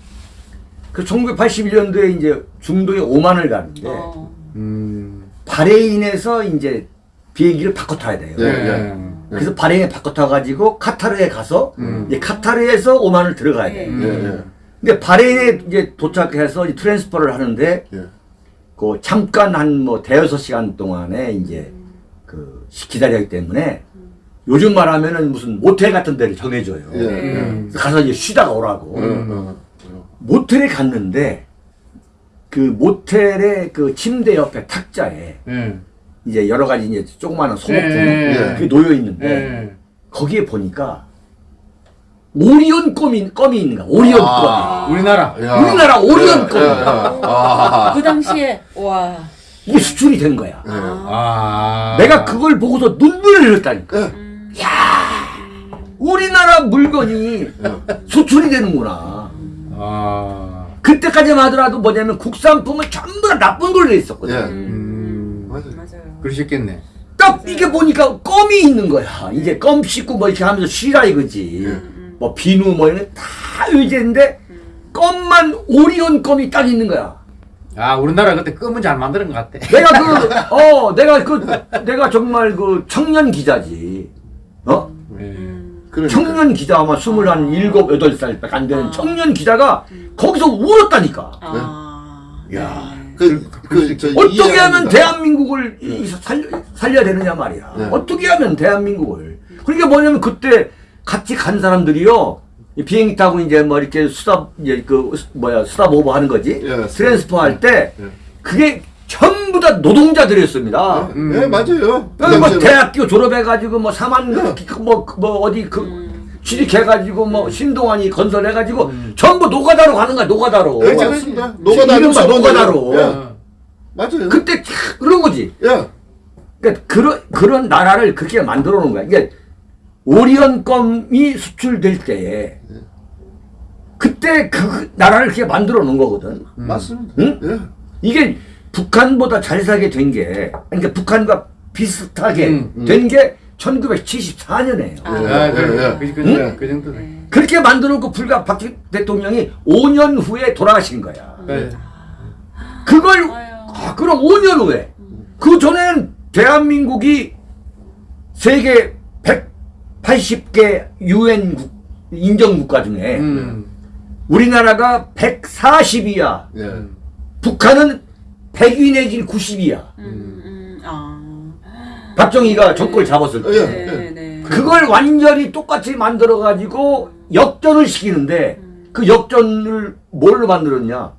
그 1981년도에 이제 중동에 오만을 가는데 어. 음. 바레인에서 이제 비행기를 바꿔 타야 돼요. 예, 예. 예. 그래서 바레인에 바꿔 타가지고 카타르에 가서 음. 이제 카타르에서 오만을 들어가야 돼. 예. 예, 예. 근데 바레인에 이제 도착해서 이제 transfer를 하는데 예. 그 잠깐 한 뭐 대여섯 시간 동안에 이제 그 기다려야 하기 때문에 요즘 말하면은 무슨 모텔 같은 데를 정해줘요. 예. 음. 그래서 가서 이제 쉬다가 오라고. 모텔에 갔는데 그 모텔의 그 침대 옆에 탁자에 예. 이제 여러 가지 이제 조그마한 소모품 예. 그게 놓여 있는데 예. 거기에 보니까 오리온 껌이 껌이 있는 거야. 오리온 아. 우리나라. 야. 우리나라 오리온 예, 껌. 아. 그 당시에 와. 껌이 수출이 된 거야. 예. 아. 내가 그걸 보고서 눈물을 흘렸다니까. 예. 음. 우리나라 물건이 수출이 되는구나. 아. 그때까지만 하더라도 뭐냐면 국산품은 전부 다 나쁜 걸로 돼 있었거든. 예. 음. 그러셨겠네. 딱 이게 보니까 껌이 있는 거야. 이제 껌 씻고 뭐 이렇게 하면서 쉬라 이거지. 뭐 비누 뭐 이런 거다 의제인데 껌만 오리온 껌이 딱 있는 거야. 아 우리나라 그때 껌은 잘 만드는 것 같아. 내가 그, 어, 내가 그, 내가 정말 그 청년 기자지. 어? 예. 그러니까. 청년 기자 아마 스물 한 일곱, 여덟 살밖에 안 되는 청년 기자가 거기서 울었다니까. 아. 야. 네. 그, 그, 저 어떻게. 하면 대한민국을 이- 살, 살려 야 되느냐 말이야. 네. 어떻게 하면 대한민국을. 그러니까 뭐냐면 그때 같이 간 사람들이요. 이 비행기 타고 이제 뭐 이렇게 수다, 이제 그, 뭐야, 수다 보고 하는 거지. 예, transfer 할 때, 예. 그게 전부 다 노동자들이었습니다. 예, 예, 맞아요. 그 여기 뭐. 대학교 졸업해가지고 뭐 사만 뭐, 뭐 어디 그 취직해가지고 뭐 신동환이 건설해가지고 전부 노가다로 가는 거야 노가다로. 예, 맞습니다. 노가다 이른바 노가다로. 예. 어. 맞아요. 그때 참 그런 거지. 예. 그러니까 그런 그런 나라를 그렇게 만들어 놓은 거야. 이게 오리온 껌이 수출될 때에 그때 그 나라를 그렇게 만들어 놓은 거거든. 맞습니다. 응? 예. 이게 북한보다 잘 살게 된 게, 그러니까 북한과 비슷하게 음, 된게 1974년이에요. 아. 아, 예, 그래. 예. 그, 그, 응? 그 정도 네. 그렇게 만들어 놓고 불과 박 대통령이 5년 후에 돌아가신 거야. 그래. 그걸, 아유. 아, 그럼 5년 후에. 그 전에는 대한민국이 세계 180개 유엔 인정 국가 중에 음. 우리나라가 140이야. 예. 북한은 100위 내지 90이야. 음, 음, 아. 박정희가 정권을 잡았을 때. 예. 네, 네. 그걸 완전히 똑같이 만들어 가지고 역전을 시키는데 그 역전을 뭘로 만들었냐?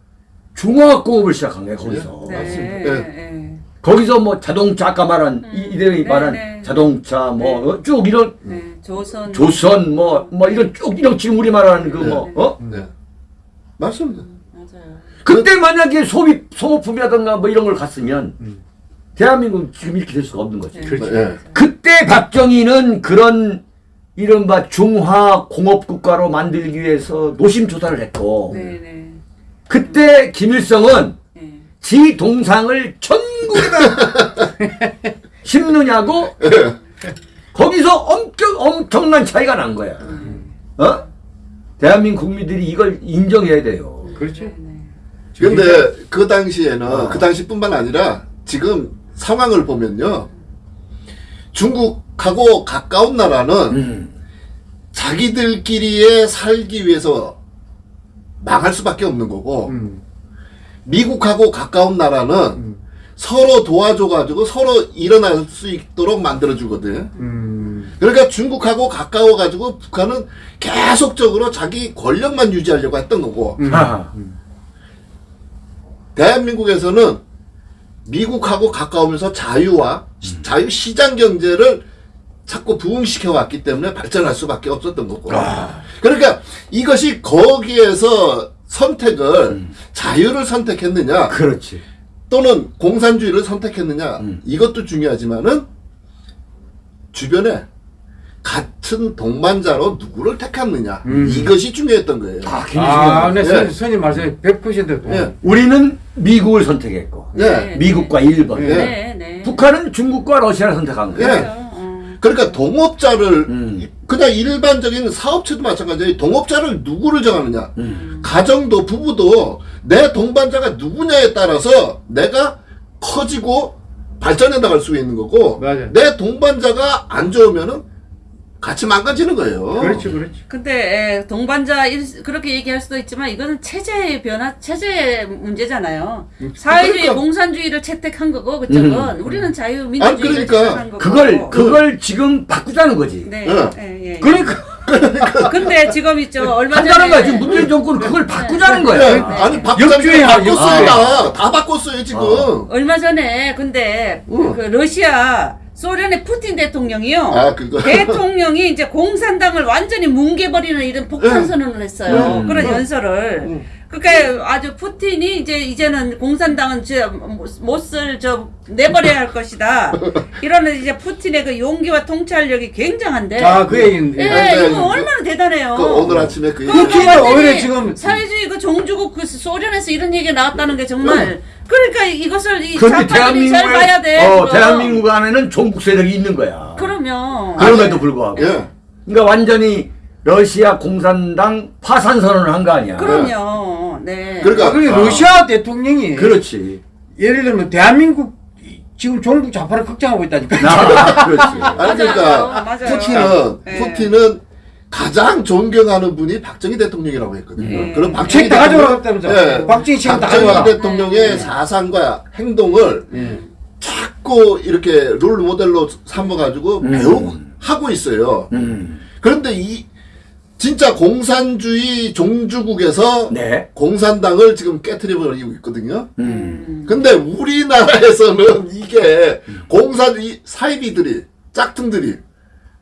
중화학공업을 시작한 거야 거기서. 네. 맞습니다. 네. 거기서 뭐 자동차 아까 말한 이- 이들이 네, 말한 네. 자동차 뭐쭉 이런 네. 조선 조선 뭐뭐 이런 쭉 이런 지금 우리 말하는 그뭐 어? 네. 맞습니다. 맞아요. 그때 만약에 소비 소모품이라든가 뭐 이런 걸 갔으면 대한민국은 지금 이렇게 될 수가 없는 거죠. 네. 그렇죠. 예. 그때 박정희는 그런 이른바 중화 공업 국가로 만들기 위해서 노심 조사를 했고 네네. 그때 김일성은 네. 지 동상을 전국에다 심느냐고 거기서 엄청 엄청난 차이가 난 거야. 어? 대한민국 국민들이 이걸 인정해야 돼요. 그렇죠. 근데 그 당시에는 어. 그 당시뿐만 아니라 지금 상황을 보면요. 중국하고 가까운 나라는 음. 자기들끼리에 살기 위해서 망할 수밖에 없는 거고 음. 미국하고 가까운 나라는 음. 서로 도와줘가지고 서로 일어날 수 있도록 만들어주거든. 음. 그러니까 중국하고 가까워가지고 북한은 계속적으로 자기 권력만 유지하려고 했던 거고 음. 대한민국에서는 미국하고 가까우면서 자유와 시- 자유 시장 경제를 자꾸 부흥시켜 왔기 때문에 발전할 수밖에 없었던 거고. 그러니까 이것이 거기에서 선택을 자유를 선택했느냐 그렇지. 또는 공산주의를 선택했느냐 음. 이것도 중요하지만은 주변에 같은 동반자로 누구를 택했느냐 음. 이것이 중요했던 거예요. 다 굉장히 아, 중요한 네. 예. 선, 선임 말씀에 100% 동의. 예. 우리는 미국을 선택했고 예. 미국과 일본. 예. 네, 네. 북한은 중국과 러시아를 선택한 거예요. 예. 어. 그러니까 동업자를 음. 그냥 일반적인 사업체도 마찬가지예요. 동업자를 누구를 정하느냐. 음. 가정도 부부도 내 동반자가 누구냐에 따라서 내가 커지고 발전해 나갈 수 있는 거고 맞아요. 내 동반자가 안 좋으면은 같이 망가지는 거예요. 그렇죠, 그렇죠. 근데 에, 동반자 일- 그렇게 얘기할 수도 있지만 이거는 체제의 변화, 체제 문제잖아요. 사회주의, 그러니까- 공산주의를 채택한 거고 그쪽은 우리는 자유민주주의를 아니, 그러니까 채택한 거고. 그걸 그걸 지금 바꾸자는 거지. 네. 예. 예, 예, 예. 그러니까 근데 지금 있죠 얼마 전에 한다는 거야. 지금 문재인 정권은 그걸 바꾸자는 예, 거야. 아니 박장이 바꿨어요 역주행. 다. 다 바꿨어요 지금. 어. 얼마 전에 근데 응. 그 러시아 소련의 푸틴 대통령이요. 아, 그거. 대통령이 이제 공산당을 완전히 뭉개버리는 이런 폭탄 응. 선언을 했어요. 응. 그런 응. 연설을. 응. 그러니까 아주 푸틴이 이제 이제는 공산당은 못쓸 저 내버려야 할 것이다. 이러는 이제 푸틴의 그 용기와 통찰력이 굉장한데. 아, 그 얘기인데. 예, 네, 이거 네. 얼마나 대단해요. 그 오늘 아침에 그. 푸틴은 완전히 오히려 지금- 사회주의 그 종주국 그 소련에서 이런 얘기가 나왔다는 게 정말 그러니까 이것을 이 좌파들이 잘 봐야 돼. 어. 대한민국 안에는 종국 세력이 있는 거야. 그러면 그럼에도 불구하고. 예. 그러니까 완전히 러시아 공산당 파산 선언을 한 거 아니야. 그럼요. 네. 그러니까 아, 그게 아. 러시아 대통령이 그렇지. 예를 들면 대한민국 지금 종북 좌파를 걱정하고 있다니까. 나 그렇지. 아니 그러니까 맞아요. 푸틴은 네. 푸틴은 가장 존경하는 분이 박정희 대통령이라고 했거든요. 네. 그럼 박정희 책다 대통령- 가져왔다면서. 예. 박정희 책다 박정희. 대통령의 네. 사상과 행동을 예. 자꾸 이렇게 롤 모델로 삼아가지고 음. 배우고 하고 있어요. 음. 그런데 이 진짜 공산주의 종주국에서 네. 공산당을 지금 깨트려 버리고 있거든요. 음. 근데 우리나라에서는 이게 공산 이 사이비들이 짝퉁들이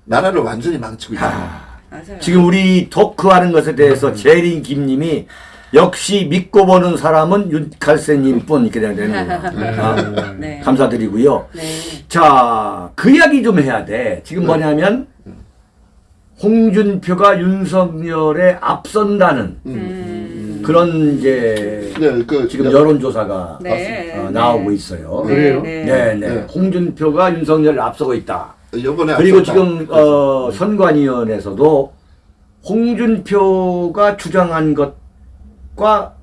나라를 완전히 망치고 있다. 맞아요. 지금 우리 토크하는 것에 대해서 재린 김님이 역시 믿고 보는 사람은 윤칼세님뿐 이렇게 되는 거예요. 아, 네. 감사드리고요. 네. 자, 그 이야기 좀 해야 돼. 지금 뭐냐면 홍준표가 윤석열에 앞선다는 음. 그런 이제 네, 그 지금 여- 여론조사가 네. 어, 네. 나오고 있어요. 네, 그래요? 네. 네, 네. 네. 홍준표가 윤석열을 앞서고 있다. 요번에 그리고 앞섰다. 지금 어, 선관위원회에서도 홍준표가 주장한 것과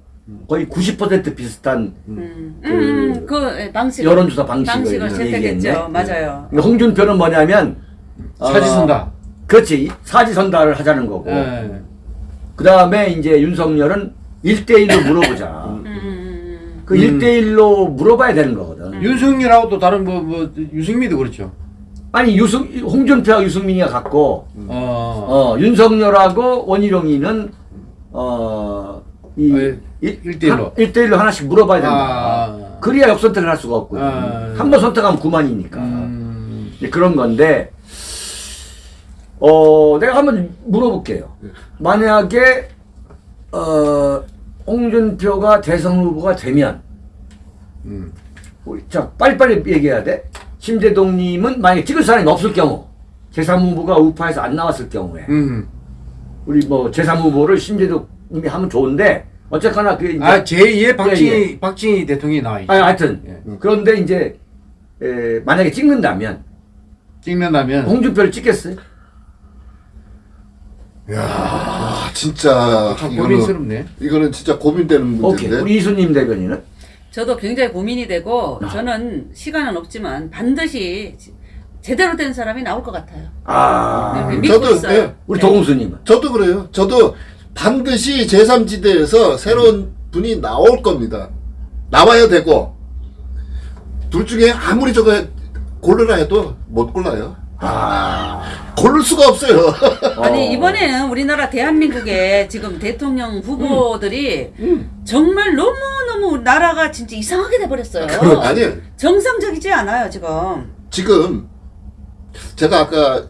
거의 90% 비슷한 음. 그 음. 그 예, 방식 여론조사 방식을 방식을 얘기했네. 채택했죠. 맞아요. 그러니까 홍준표는 뭐냐면 어, 사지선다. 그렇지 사지선다를 하자는 거고 예. 그 다음에 이제 윤석열은 1대1로 물어보자. 음, 음, 음. 그 음. 1대1로 물어봐야 되는 거거든. 윤석열하고 또 다른 뭐, 뭐, 유승민도 그렇죠. 아니 유승 홍준표하고 유승민이가 갖고 어. 어, 윤석열하고 원희룡이는 어, 이 아, 예. 일대일로. 1대1로 하나씩 물어봐야 된다. 아. 그래야 역선택을 할 수가 없거든. 아. 한번 선택하면 그만이니까. 음. 그런 건데, 어, 내가 한번 물어볼게요. 만약에, 어, 홍준표가 대선 후보가 되면 음. 우리 자 빨리빨리 얘기해야 돼. 심재동님은 만약에 찍을 사람이 없을 경우 제3후보가 우파에서 안 나왔을 경우에 음. 우리 뭐 제3후보를 심재동님이 하면 좋은데 어쨌거나 그 이제 아 제2의 박진희 예, 박진희 대통령이 나와 있죠. 아니, 하여튼 예. 그런데 이제 에, 만약에 찍는다면 찍는다면 홍준표를 찍겠어요? 아 진짜 참 이거는 고민스럽네. 이거는 진짜 고민되는 오케이 문제인데. 우리 이수님 대변인은 저도 굉장히 고민이 되고 아. 저는 시간은 없지만 반드시 제대로 된 사람이 나올 것 같아요. 아 네, 믿고 저도, 있어요. 네. 우리 도공수님은 저도 그래요. 저도 반드시 제3지대에서 새로운 분이 나올 겁니다. 나와야 되고 둘 중에 아무리 저거 고르라 해도 못 골라요. 아 고를 수가 없어요. 아니 어. 이번에는 우리나라 대한민국의 지금 대통령 후보들이 정말 너무 너무 나라가 진짜 이상하게 돼버렸어요. 아니 정상적이지 않아요 지금. 지금 제가 아까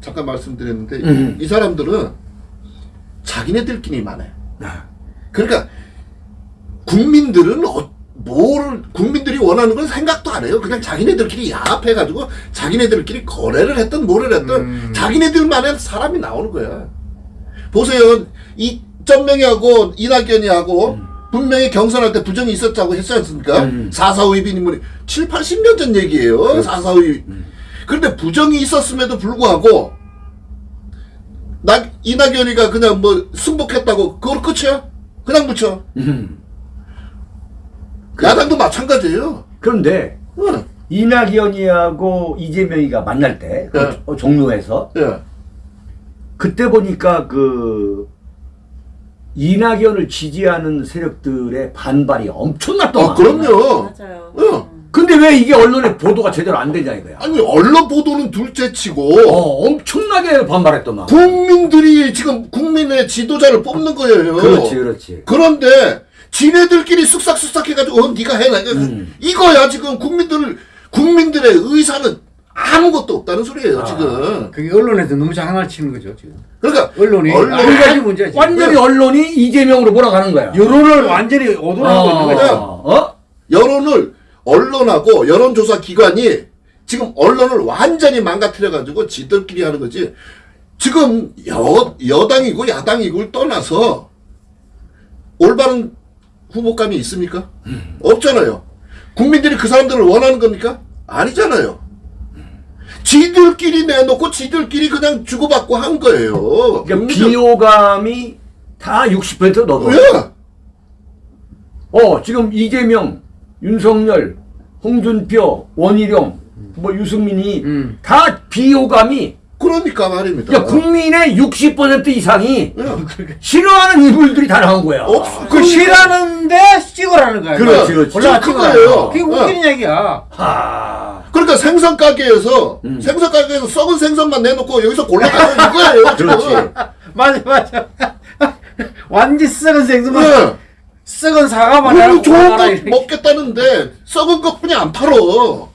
잠깐 말씀드렸는데 음. 이 사람들은 자기네들끼리 많아요. 그러니까 국민들은 어, 뭘 국민들이 원하는 건 생각도 안 해요. 그냥 자기네들끼리 야합해가지고 자기네들끼리 거래를 했던 뭐를 했던 음. 자기네들만의 사람이 나오는 거야. 보세요. 이 전명희하고 이낙연이 하고 분명히 경선할 때 부정이 있었다고 했지 않습니까? 음. 4.4 위비님은 7, 80년 전 얘기예요. 4.4 위. 그런데 부정이 있었음에도 불구하고 나 이낙연이가 그냥 뭐 승복했다고 그걸 끝이야? 그냥 붙여. 음. 야당도 마찬가지예요. 그런데 응. 이낙연이하고 이재명이가 만날 때그 네. 어, 종로에서 예. 그때 보니까 그 이낙연을 지지하는 세력들의 반발이 엄청났더만. 아, 그럼요. 맞아요. 응. 근데 왜 이게 언론에 보도가 제대로 안 되냐 이거야. 아니 언론 보도는 둘째치고 어, 엄청나게 반발했더만. 국민들이 지금 국민의 지도자를 뽑는 거예요. 그렇지, 그렇지. 그런데 지네들끼리 쓱싹쓱싹 해가지고 어 네가 해 내가 음. 이거야 지금 국민들 국민들의 의사는 아무것도 없다는 소리예요 아. 지금. 그게 언론에서 너무 장난을 치는 거죠 지금. 그러니까 언론이 언론- 두 가지 문제지. 네. 완전히 언론이 이재명으로 몰아가는 거야. 여론을 완전히 오돌하고 있는 거죠. 어? 여론을 언론하고 여론조사 기관이 지금 언론을 완전히 망가뜨려가지고 지들끼리 하는 거지. 지금 여, 여당이고 야당이고를 떠나서 올바른 후보감이 있습니까? 없잖아요. 국민들이 그 사람들을 원하는 겁니까? 아니잖아요. 지들끼리 내놓고 지들끼리 그냥 주고받고 한 거예요. 그러니까 비호감이 다 60% 넘어. 예. 어, 지금 이재명, 윤석열, 홍준표, 원희룡, 뭐 유승민이 음. 다 비호감이 그러니까 말입니다. 야, 국민의 60% 이상이 예. 싫어하는 인물들이 다 나온 거야. 없- 그 싫어하는데 찍으라는 거야. 그렇지, 그렇지. 찍어라. 그거예요. 그게 웃기는 얘기야. 하. 그러니까 생선 가게에서 음. 생선 가게에서 썩은 생선만 내놓고 여기서 골라 가는 이거예요. 지금. 그렇지. 맞아 맞아. 완전 썩은 생선만 네. 썩은 사과만 좋은 거. 먹겠다는데 썩은 거 그냥 안 팔어.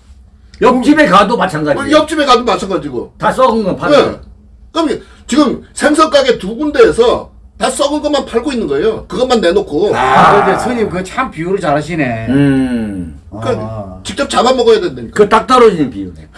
옆집에 가도 마찬가지야. 옆집에 가도 마찬가지고. 다 썩은 건 네. 파는 그럼 지금 생선 가게 두 군데에서 다 썩은 것만 팔고 있는 거예요. 그것만 내놓고. 아, 근데 스님 그거 참 비유를 잘하시네. 음. 그러니까 아. 직접 잡아 먹어야 된다니까. 그 딱 떨어지는 비유네.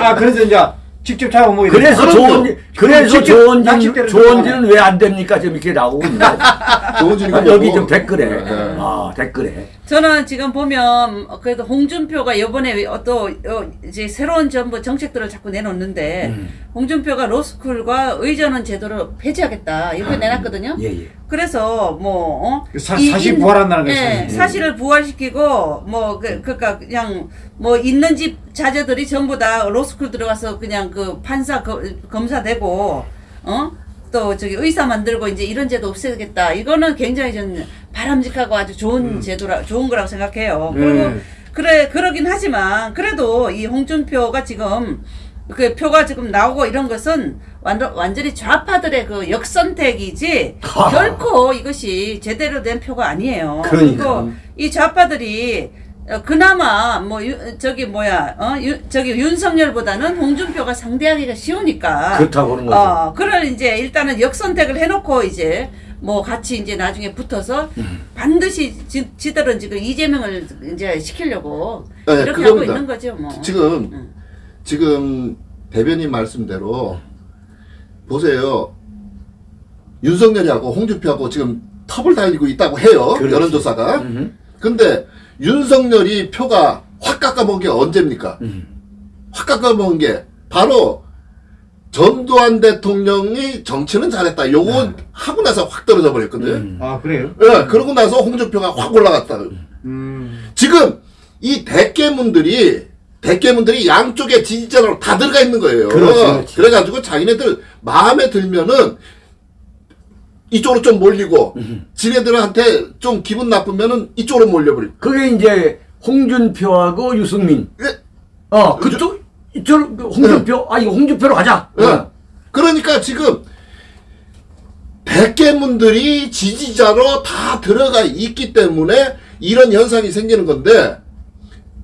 아 그래서 이제 직접 잡아 먹어야 돼. 그래서. 좋은 그래서 좋은 좋은지는 왜 안 됩니까? 지금 이렇게 나오고 있는데. 좋은 아, 여기 좀 댓글에. 네. 아, 댓글에. 저는 지금 보면 그래도 홍준표가 이번에 또 어, 이제 새로운 정부 정책들을 자꾸 내놓는데 음. 홍준표가 로스쿨과 의전원 제도를 폐지하겠다 이렇게 내놨거든요. 예, 예. 그래서 뭐 어? 사- 이- 사실 인- 부활한다는 거지. 예, 사실을 부활시키고 뭐 그, 그러니까 그냥 뭐 있는 집 자제들이 전부 다 로스쿨 들어가서 그냥 그 판사 거- 검사 되고 어? 또 저기 의사 만들고 이제 이런 제도 없애겠다. 이거는 굉장히 전 바람직하고 아주 좋은 제도라 좋은 거라고 생각해요. 그리고 음. 그래 그러긴 하지만 그래도 이 홍준표가 지금 그 표가 지금 나오고 이런 것은 완전 완전히 좌파들의 그 역선택이지 하. 결코 이것이 제대로 된 표가 아니에요. 그러니까. 그리고 이 좌파들이 어, 그나마 뭐 유, 저기 뭐야 어 유, 저기 윤석열보다는 홍준표가 상대하기가 쉬우니까 그렇다고 그런 거죠. 어 그걸 이제 일단은 역선택을 해놓고 이제 뭐 같이 이제 나중에 붙어서 반드시 지, 지들은 지금 이재명을 이제 시키려고 네, 이렇게 그겁니다. 하고 있는 거죠 뭐. 지금 응. 지금 대변인 말씀대로 보세요. 윤석열이하고 홍준표하고 지금 텁을 달리고 있다고 해요. 그렇지. 여론조사가. 음흠. 근데 윤석열이 표가 확 깎아먹은 게 언제입니까? 음. 확 깎아먹은 게 바로 전두환 대통령이 정치는 잘했다. 요거 하고 나서 확 떨어져 버렸거든. 요 음. 아 그래요? 예, 그러고 나서 홍준표가 확 올라갔다. 음. 지금 이 대깨문들이 대깨문들이 양쪽에 지지자로 다 들어가 있는 거예요. 그렇지, 그렇지. 그래가지고 자기네들 마음에 들면은 이쪽으로 좀 몰리고 지네들한테 좀 기분 나쁘면은 이쪽으로 몰려버리고. 그게 이제 홍준표하고 유승민. 예, 어, 그쪽 이쪽 그 홍준표. 아 이거 홍준표로 가자. 예. 어. 그러니까 지금 대깨문들이 지지자로 다 들어가 있기 때문에 이런 현상이 생기는 건데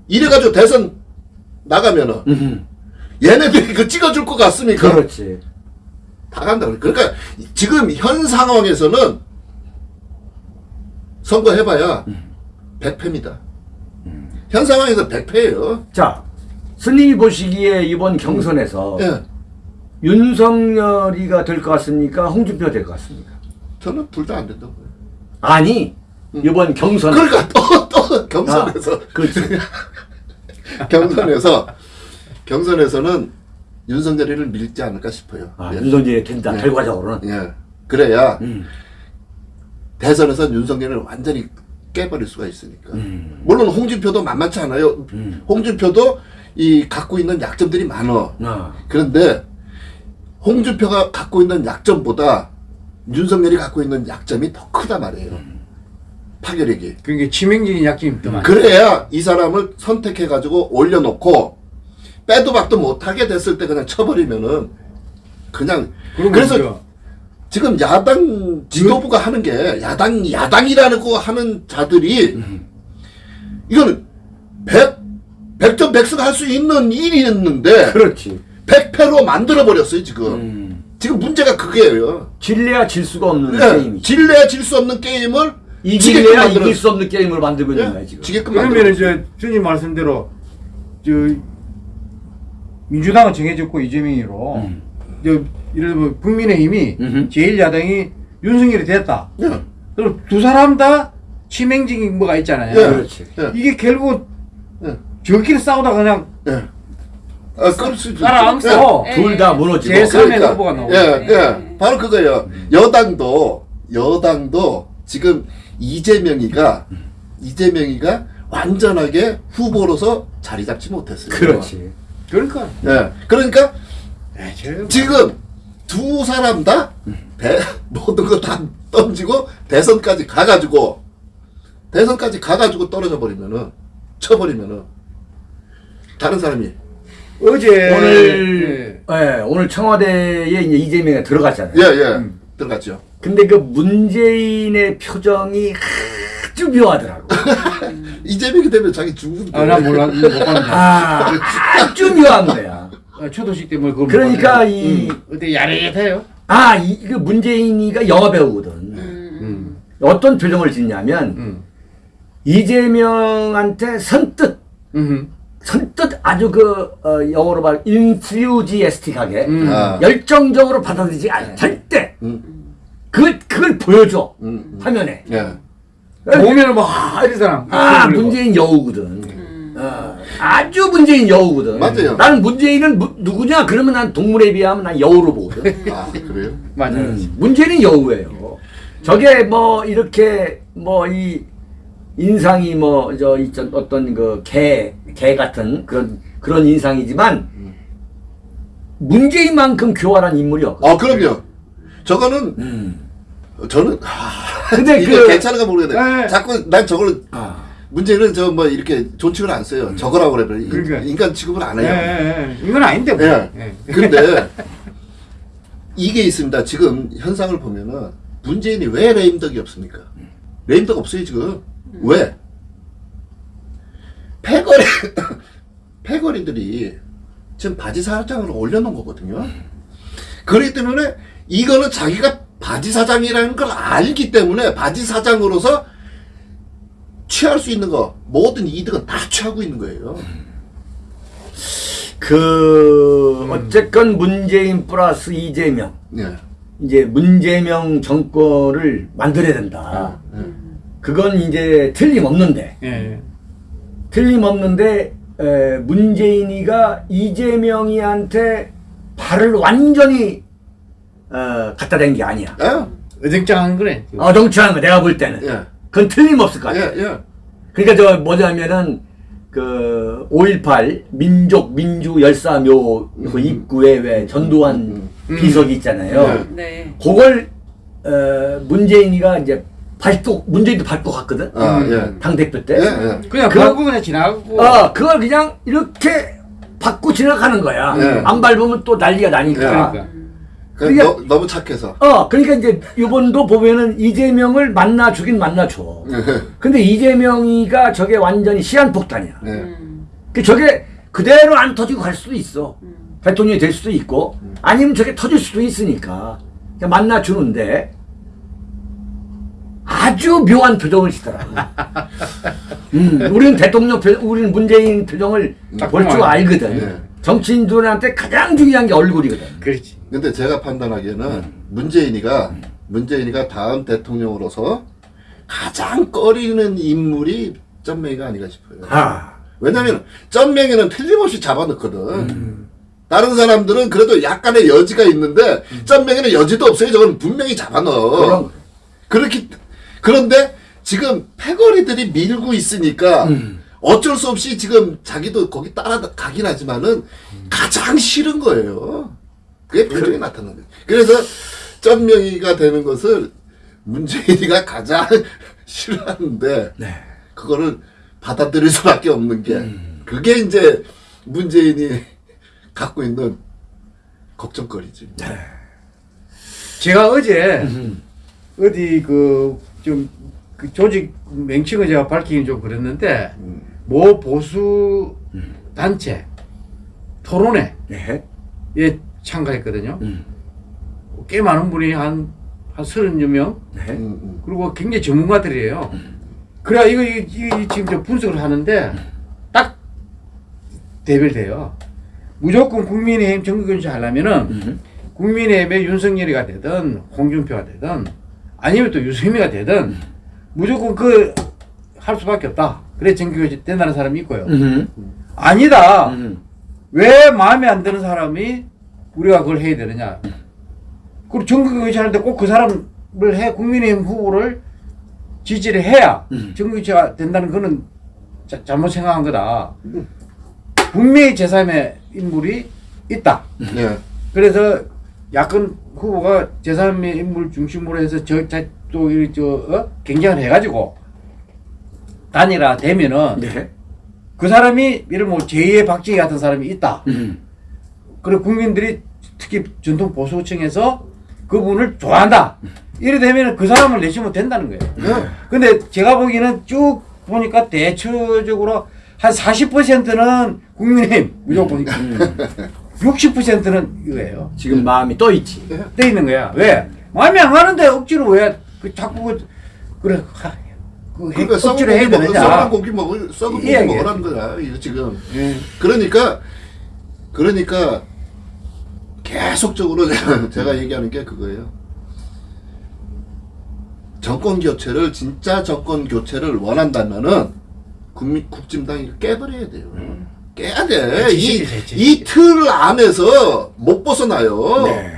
이래가지고 대선 나가면은 음흠. 얘네들이 그 찍어줄 것 같습니까? 그렇지. 다 간다. 그러니까 지금 현 상황에서는 선거 해봐야 100패입니다. 현 상황에서 100패예요. 자, 스님이 보시기에 이번 경선에서 예. 윤석열이가 될 것 같습니까? 홍준표가 될 것 같습니까? 저는 둘 다 안 된다고 봐요. 아니, 이번 경선. 그러니까 또, 또 경선에서 아, 그렇지. 경선에서 경선에서는 윤석열이를 밀지 않을까 싶어요. 아, 예. 윤석열이 된다. 예. 결과적으로는. 예. 그래야 음. 대선에선 윤석열을 완전히 깨버릴 수가 있으니까. 음. 물론 홍준표도 만만치 않아요. 음. 홍준표도 이 갖고 있는 약점들이 많어. 아, 그런데 홍준표가 갖고 있는 약점보다 윤석열이 갖고 있는 약점이 더 크다 말이에요. 파괴력이. 그러니까 치명적인 약점이 더 많아. 그래야 이 사람을 선택해가지고 올려놓고 빼도 박도 못하게 됐을 때 그냥 쳐버리면은 그냥 그래서 이제 지금 야당 지도부가 하는 게 야당 야당이라는 거 하는 자들이 이거는 백 백전 백승 할 수 있는 일이었는데 그렇지. 백패로 만들어 버렸어요 지금 음. 지금 문제가 그게예요. 질래야 질 수가 없는 예, 게임이지. 질래야 질 수 없는 게임을 이길래야 이길 수 없는 게임을 만들고 있는 거야 예, 지금. 지게끔 그러면. 이제 주님 말씀대로 저 민주당은 정해졌고 이재명이로 음. 저 예를 들면 국민의힘이 음흠. 제일 야당이 윤석열이 됐다. 예, 그럼 두 사람 다 치명적인 뭐가 있잖아요. 예, 그렇지. 예, 이게 결국 예, 저끼리 싸우다 그냥 예. 아, 그럴 수 있죠. 따라앉고 예. 둘다 무너지고. 제 삼의 그러니까. 후보가 나오고. 예, 예. 예. 바로 그거예요. 여당도, 여당도 지금 이재명이가, 이재명이가 완전하게 후보로서 자리 잡지 못했어요. 그렇지. 그러니까 예. 그러니까 예, 저- 지금 두 사람 다 대, 모든 거 다 던지고 대선까지 가가지고, 대선까지 가가지고 떨어져 버리면은, 쳐버리면은, 다른 사람이, 어제 오늘 예, 오늘 청와대에 이제 이재명이 들어갔잖아요. 예, 예, 들어갔죠. 근데 그 문재인의 표정이 아주 묘하더라고. 이재명이 되면 자기 죽는데. 아, 나 몰라 못 봤는데. 아, 아주 묘한 거야. 아, 초도식 때문에 그걸 못 그러니까. 이, 음, 어때 야릇해요? 아, 이, 그 문재인이가 영화 배우거든. 음. 어떤 표정을 짓냐면, 음. 이재명한테 선뜻, 음. 선뜻 아주 그, 어, 영어로 말, 인퓨지에스틱하게, 음. 아. 열정적으로 받아들이지 않아. 절대. 음, 그걸, 그걸 보여줘. 음, 음. 화면에. 예. 보면은 뭐 아, 이러잖아. 아. 문재인 여우거든. 어, 아주 문재인 여우거든. 맞아요. 나는 문재인은 무- 누구냐? 그러면 난 동물에 비하면 난 여우로 보거든. 아, 그래요? 맞아요. 음, 문재인은 여우예요. 저게 뭐 이렇게 뭐 이 인상이 뭐저 어떤 그 개 개 같은 그런 그런 인상이지만 문재인만큼 교활한 인물이 없거든. 아, 그럼요. 저거는, 음. 저는, 아, 근데 이게 그 괜찮은가 모르겠네. 네. 자꾸 난 저걸, 아, 문제는 저 뭐 이렇게 존칭을 안 써요. 저거라고 그래. 인- 그러니까. 인간 취급을 안 예, 해요. 예, 예. 이건 아닌데 뭐. 예. 예. 근데 이게 있습니다. 지금 현상을 보면은 문재인이 왜 레임덕이 없습니까? 레임덕 없어요 지금. 왜? 패거리 패거리들이 지금 바지 사장으로 올려놓은 거거든요. 그렇기 때문에 이거는 자기가 바지 사장이라는 걸 알기 때문에 바지 사장으로서 취할 수 있는 거 모든 이득은 다 취하고 있는 거예요. 그 어쨌건 문재인 플러스 이재명 예. 이제 문재명 정권을 만들어야 된다. 그건 이제 틀림없는데 예. 틀림없는데 에, 문재인이가 이재명이한테 발을 완전히 어, 갖다 댄 게 아니야. 예? 어정쩡한 거네. 어정쩡한 거 내가 볼 때는. 예. 그건 틀림없을 것 예, 같아. 예. 그러니까 저 뭐냐면은 그 5.18 민족 민주 열사묘 그 입구에 왜 전두환 음, 비석이 있잖아요. 네. 그걸 어, 문재인이가 이제 밟고 문재인도 밟고 갔거든. 아, 예. 당 대표 때. 예, 예. 그냥 그- 밟고 그냥 지나가고. 어, 그걸 그냥 이렇게 받고 지나가는 거야. 예. 안 밟으면 또 난리가 나니까. 그러니까. 그 그게- 너, 너무 착해서. 어, 그러니까 이제 이번도 보면은 이재명을 만나 주긴 만나 줘. 근데 이재명이가 저게 완전히 시한폭탄이야. 예. 음. 그 저게 그대로 안 터지고 갈 수도 있어. 대통령이 될 수도 있고, 아니면 저게 터질 수도 있으니까. 그냥 만나 주는데, 아주 묘한 표정을 짓더라고. 음, 우리는 대통령 표, 우리는 문재인 표정을 딱볼줄 알거든. 예. 정치인들한테 가장 중요한 게 얼굴이거든. 그렇지. 근데 제가 판단하기에는 문재인이가 문재인이가 다음 대통령으로서 가장 꺼리는 인물이 쩐맹이가 아닌가 싶어요. 아, 왜냐면 쩐맹이는 틀림없이 잡아넣거든. 다른 사람들은 그래도 약간의 여지가 있는데 쩐맹이는 여지도 없어요. 저건 분명히 잡아넣어. 그럼, 그렇기 그런데 지금 패거리들이 밀고 있으니까 음. 어쩔 수 없이 지금 자기도 거기 따라가긴 하지만은 가장 싫은 거예요. 그게 표정이 나타나는 거예요. 그래서 쩐명이가 되는 것을 문재인이가 가장 싫어하는데 네. 그거를 받아들일 수밖에 없는 게 음. 그게 이제 문재인이 갖고 있는 걱정거리지. 네. 제가 어제 어디 그좀 그 조직 명칭을 제가 밝히긴 좀 그랬는데 음. 모 보수 단체 토론회 네. 에 참가했거든요. 음. 꽤 많은 분이 한, 한 서른여 명, 네. 음, 음. 그리고 굉장히 전문가들이에요. 그래, 이거, 이, 이, 지금 저 분석을 하는데, 딱 대별돼요. 무조건 국민의힘 정규교체 하려면은, 음. 국민의힘의 윤석열이가 되든, 홍준표가 되든, 아니면 또 유승민이가 되든, 무조건 그, 할 수밖에 없다. 그래, 정규교체 된다는 사람이 있고요. 음. 아니다. 음. 왜 마음에 안 드는 사람이 우리가 그걸 해야 되느냐. 그리고 정규 교체하는데 꼭 그 사람을 해, 국민의힘 후보를 지지를 해야 음. 정규 교체가 된다는 거는 자, 잘못 생각한 거다. 분명히 제3의 인물이 있다. 예. 그래서 야권 후보가 제3의 인물 중심으로 해서 저, 자, 또, 이, 저, 어? 경쟁을 해가지고 단일화 되면은 네. 그 사람이 예를 뭐 제2의 박정희 같은 사람이 있다. 음. 그리고 국민들이 특히 전통 보수층에서 그분을 좋아한다. 이래 되면 그 사람을 내시면 된다는 거예요. 예. 근데 제가 보기에는 쭉 보니까 대체적으로 한 40%는 국민의힘 무조건 60%는 이거예요. 지금 마음이 떠 있지. 떼 있는 거야. 왜? 마음에 안 가는데 억지로 왜그 자꾸 그 그래 하, 그 해, 그러니까 썩은 억지로 고기 해야 되느냐? 썩은 고기 먹을, 썩은 고기. 먹으라는 거야. 이거 지금. 예. 그러니까, 그러니까, 계속적으로 제가, 제가 얘기하는 게 그거예요. 정권 교체를, 진짜 정권 교체를 원한다면은, 국민, 국진당이 깨버려야 돼요. 깨야 돼. 이, 제치기, 제치기. 이틀 안에서 못 벗어나요. 네.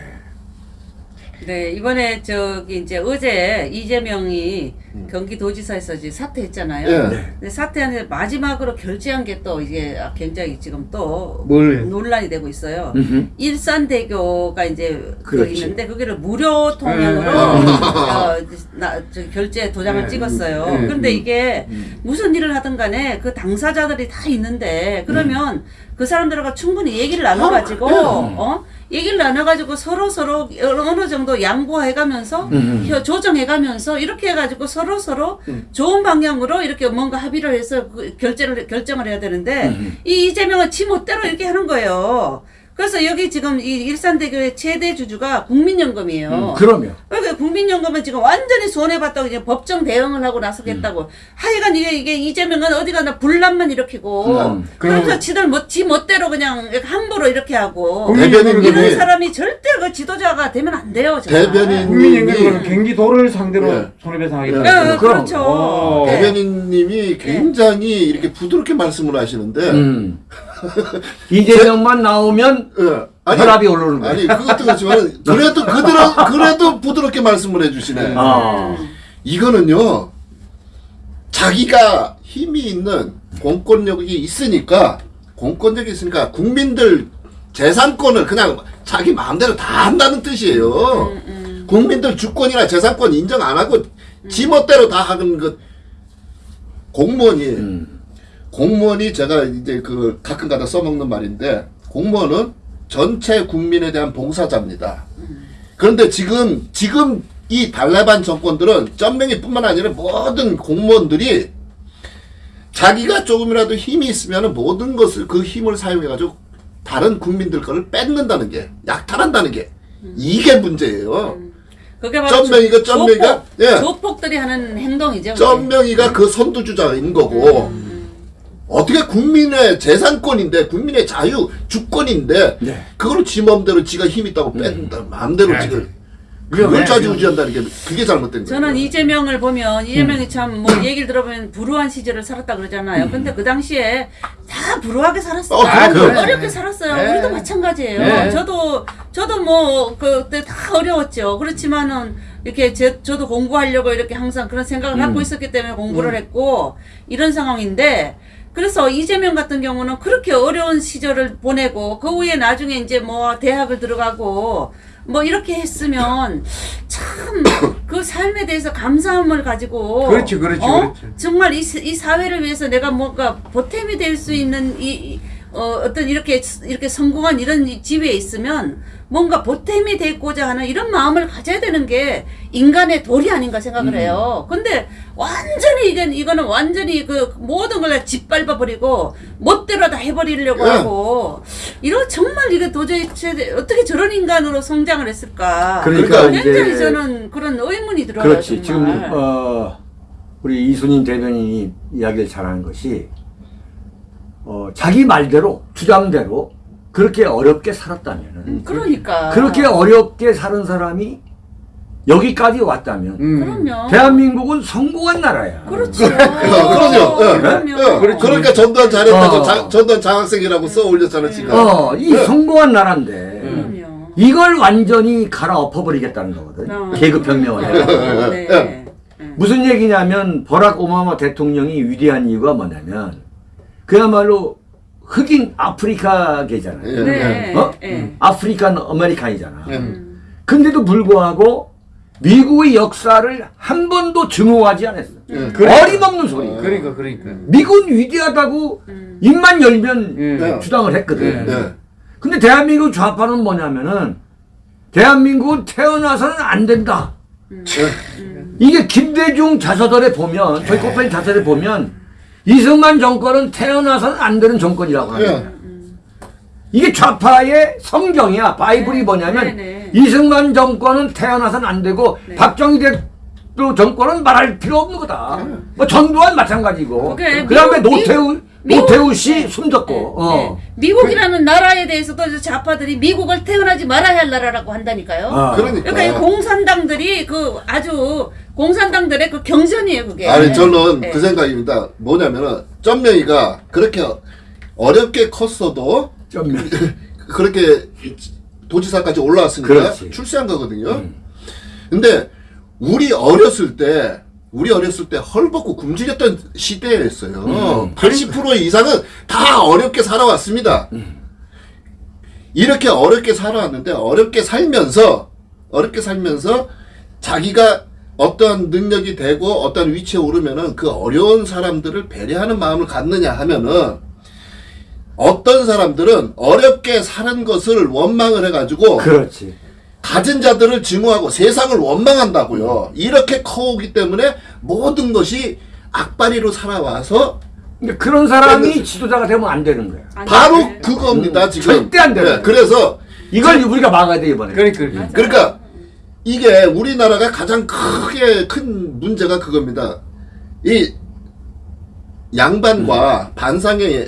네, 이번에 저기 이제 어제 이재명이 경기도지사에서 이제 사퇴했잖아요. 예. 네. 근데 사퇴하는데 마지막으로 결제한 게 또 이게 굉장히 지금 또 뭘? 논란이 되고 있어요. 음흠. 일산대교가 이제 그 그렇지. 있는데 거기를 무료 통행으로 네. 어, 나, 저 결제 도장을 네. 찍었어요. 네. 근데 이게 무슨 일을 하든 간에 그 당사자들이 다 있는데 그러면 그 사람들과 충분히 얘기를 나눠가지고 어 얘기를 나눠가지고 서로 서로 어느 정도 양보해가면서 음. 혀- 조정해가면서 이렇게 해가지고 서로 서로 좋은 방향으로 이렇게 뭔가 합의를 해서 그 결제를 결정을 해야 되는데 이 이재명은 지 멋대로 이렇게 하는 거예요. 그래서 여기 지금 이 일산대교의 최대 주주가 국민연금이에요. 음, 그러면 그러니까 국민연금은 지금 완전히 손해봤다고 이제 법정 대응을 하고 나서겠다고. 하여간 이게, 이게 이재명은 어디 가나 분란만 일으키고. 분란. 그러면서 그리고- 지들 뭐, 지 멋대로 그냥 함부로 이렇게 하고. 대변인님이 이런 사람이 절대 그 지도자가 되면 안 돼요. 대변인- 국민연금은 경기도를 상대로 예. 손해배상하겠다. 예, 그럼. 그렇죠. 오. 네. 대변인님이 굉장히 이렇게 부드럽게 말씀을 하시는데 음. 이재명만 나오면 예. 아니, 혈압이 오르는 거야. 아니 그것도 그렇지만 그래도 그대로 그래도 부드럽게 말씀을 해주시네. 아. 이거는요 자기가 힘이 있는 공권력이 있으니까 공권력이 있으니까 국민들 재산권을 그냥 자기 마음대로 다 한다는 뜻이에요. 국민들 주권이나 재산권 인정 안 하고 지 멋대로 다 하는 것 공무원이 음. 공무원이 제가 이제 그 가끔가다 써먹는 말인데 공무원은 전체 국민에 대한 봉사자입니다. 그런데 지금 지금 이 달레반 정권들은 쩐명이뿐만 아니라 모든 공무원들이 자기가 조금이라도 힘이 있으면 모든 것을 그 힘을 사용해 가지고 다른 국민들 거를 뺏는다는 게 약탈한다는 게 이게 문제예요. 그게 바로 쩐명이가 조폭, 예. 조폭들이 하는 행동이죠. 그게. 쩐명이가 그 선두주자인 거고 어떻게 국민의 재산권인데 국민의 자유 주권인데 네. 그걸 지 맘대로 지가 힘 있다고 뺀다 마음대로 네. 지금 그걸 좌지우지한다는 게 그게 잘못된 거예요. 저는 이재명을 보면 이재명이 음. 참뭐 얘기를 들어보면 불우한 시절을 살았다 그러잖아요. 근데 그 당시에 다 불우하게 살았어요. 어, 다 그럼, 어렵게 그럼. 살았어요. 네. 우리도 마찬가지예요. 네. 저도 저도 뭐 그때 다 어려웠죠. 그렇지만은 이렇게 제, 저도 공부하려고 이렇게 항상 그런 생각을 음. 갖고 있었기 때문에 공부를 했고 이런 상황인데 그래서 이재명 같은 경우는 그렇게 어려운 시절을 보내고 그 후에 나중에 이제 뭐 대학을 들어가고 뭐 이렇게 했으면 참 그 삶에 대해서 감사함을 가지고 그렇지, 그렇지, 어? 그렇지. 정말 이, 사- 이 사회를 위해서 내가 뭔가 보탬이 될 수 있는 이, 이, 어, 어떤 이렇게 이렇게 성공한 이런 이 지위에 있으면 뭔가 보탬이 되고자 하는 이런 마음을 가져야 되는 게 인간의 도리 아닌가 생각을 해요. 근데 완전히 이건 이거는 완전히 그 모든 걸 다 짓밟아 버리고 멋대로 다 해버리려고 예. 하고 이런 정말 이게 도저히 제- 어떻게 저런 인간으로 성장을 했을까? 그러니까 굉장히 이제- 저는 그런 의문이 들어요. 그렇지. 지금 정말. 어, 우리 이순인 대변인이 이야기를 잘하는 것이 어, 자기 말대로 주장대로 그렇게 어렵게 살았다면은 음, 그러니까 그렇게 어렵게 사는 사람이 여기까지 왔다면 음. 그럼요. 대한민국은 성공한 나라야. 그렇죠. 그럼요. 예. 그럼요. 예. 그렇지. 그러니까 전두환 잘했다고 어. 자- 전두환 장학생이라고 써 올렸잖아 지금. 어, 이 네. 성공한 나라인데 그럼요. 이걸 완전히 갈아엎어버리겠다는 거거든. 어. 계급혁명을 해서. 네. 예. 네. 무슨 얘기냐면 버락 오바마 대통령이 위대한 이유가 뭐냐면 그야말로 흑인 아프리카계잖아요. 예. 네. 어? 네. African American이잖아. 예. 근데도 불구하고 미국의 역사를 한 번도 증오하지 않았어. 예. 어림없는 소리. 그러니까 그러니까. 미국은 위대하다고 입만 열면 예. 주장을 했거든. 예. 근데 대한민국 좌파는 뭐냐면은 대한민국은 태어나서는 안 된다. 이게 김대중 자서전에 보면 저희 코페인 자서전에 보면 이승만 정권은 태어나서는 안 되는 정권이라고 거야. 예. 이게 좌파의 성경이야. 바이블이 뭐냐면 네, 네. 이승만 정권은 태어나서는 안 되고 박정희 대통령 정권은 말할 필요 없는 거다. 뭐 전두환 마찬가지고. 그게 그다음에 미국- 노태우 노태우 씨 숨졌고. 어. 네. 미국이라는 나라에 대해서도 좌파들이 미국을 태어나지 말아야 할 나라라고 한다니까요. 어. 그러니까. 그러니까 이 공산당들이 그 아주 공산당들의 그 경전이에요, 그게. 아니 저는 네. 그 생각입니다. 뭐냐면은 쩐명이가 그렇게 어렵게 컸어도 좀 그렇게 도지사까지 올라왔으니까 그렇지. 출세한 거거든요. 근데 우리 어렸을 때 우리 어렸을 때 헐벗고 굶주렸던 시대였어요. 80% 이상은 다 어렵게 살아왔습니다. 이렇게 어렵게 살아왔는데 어렵게 살면서 어렵게 살면서 자기가 어떤 능력이 되고 어떤 위치에 오르면은 그 어려운 사람들을 배려하는 마음을 갖느냐 하면은 어떤 사람들은 어렵게 사는 것을 원망을 해가지고 그렇지. 가진 자들을 증오하고 세상을 원망한다고요. 이렇게 커오기 때문에 모든 것이 악바리로 살아와서 근데 그런 사람이 지도자가 되면 안 되는 거야. 아니, 바로 네. 그겁니다 음, 지금. 절대 안 돼요. 네, 그래서 이걸 우리가 막아야 돼 이번에. 그러니까 그러니까. 그러니까 이게 우리나라가 가장 크게 큰 문제가 그겁니다. 이 양반과 반상이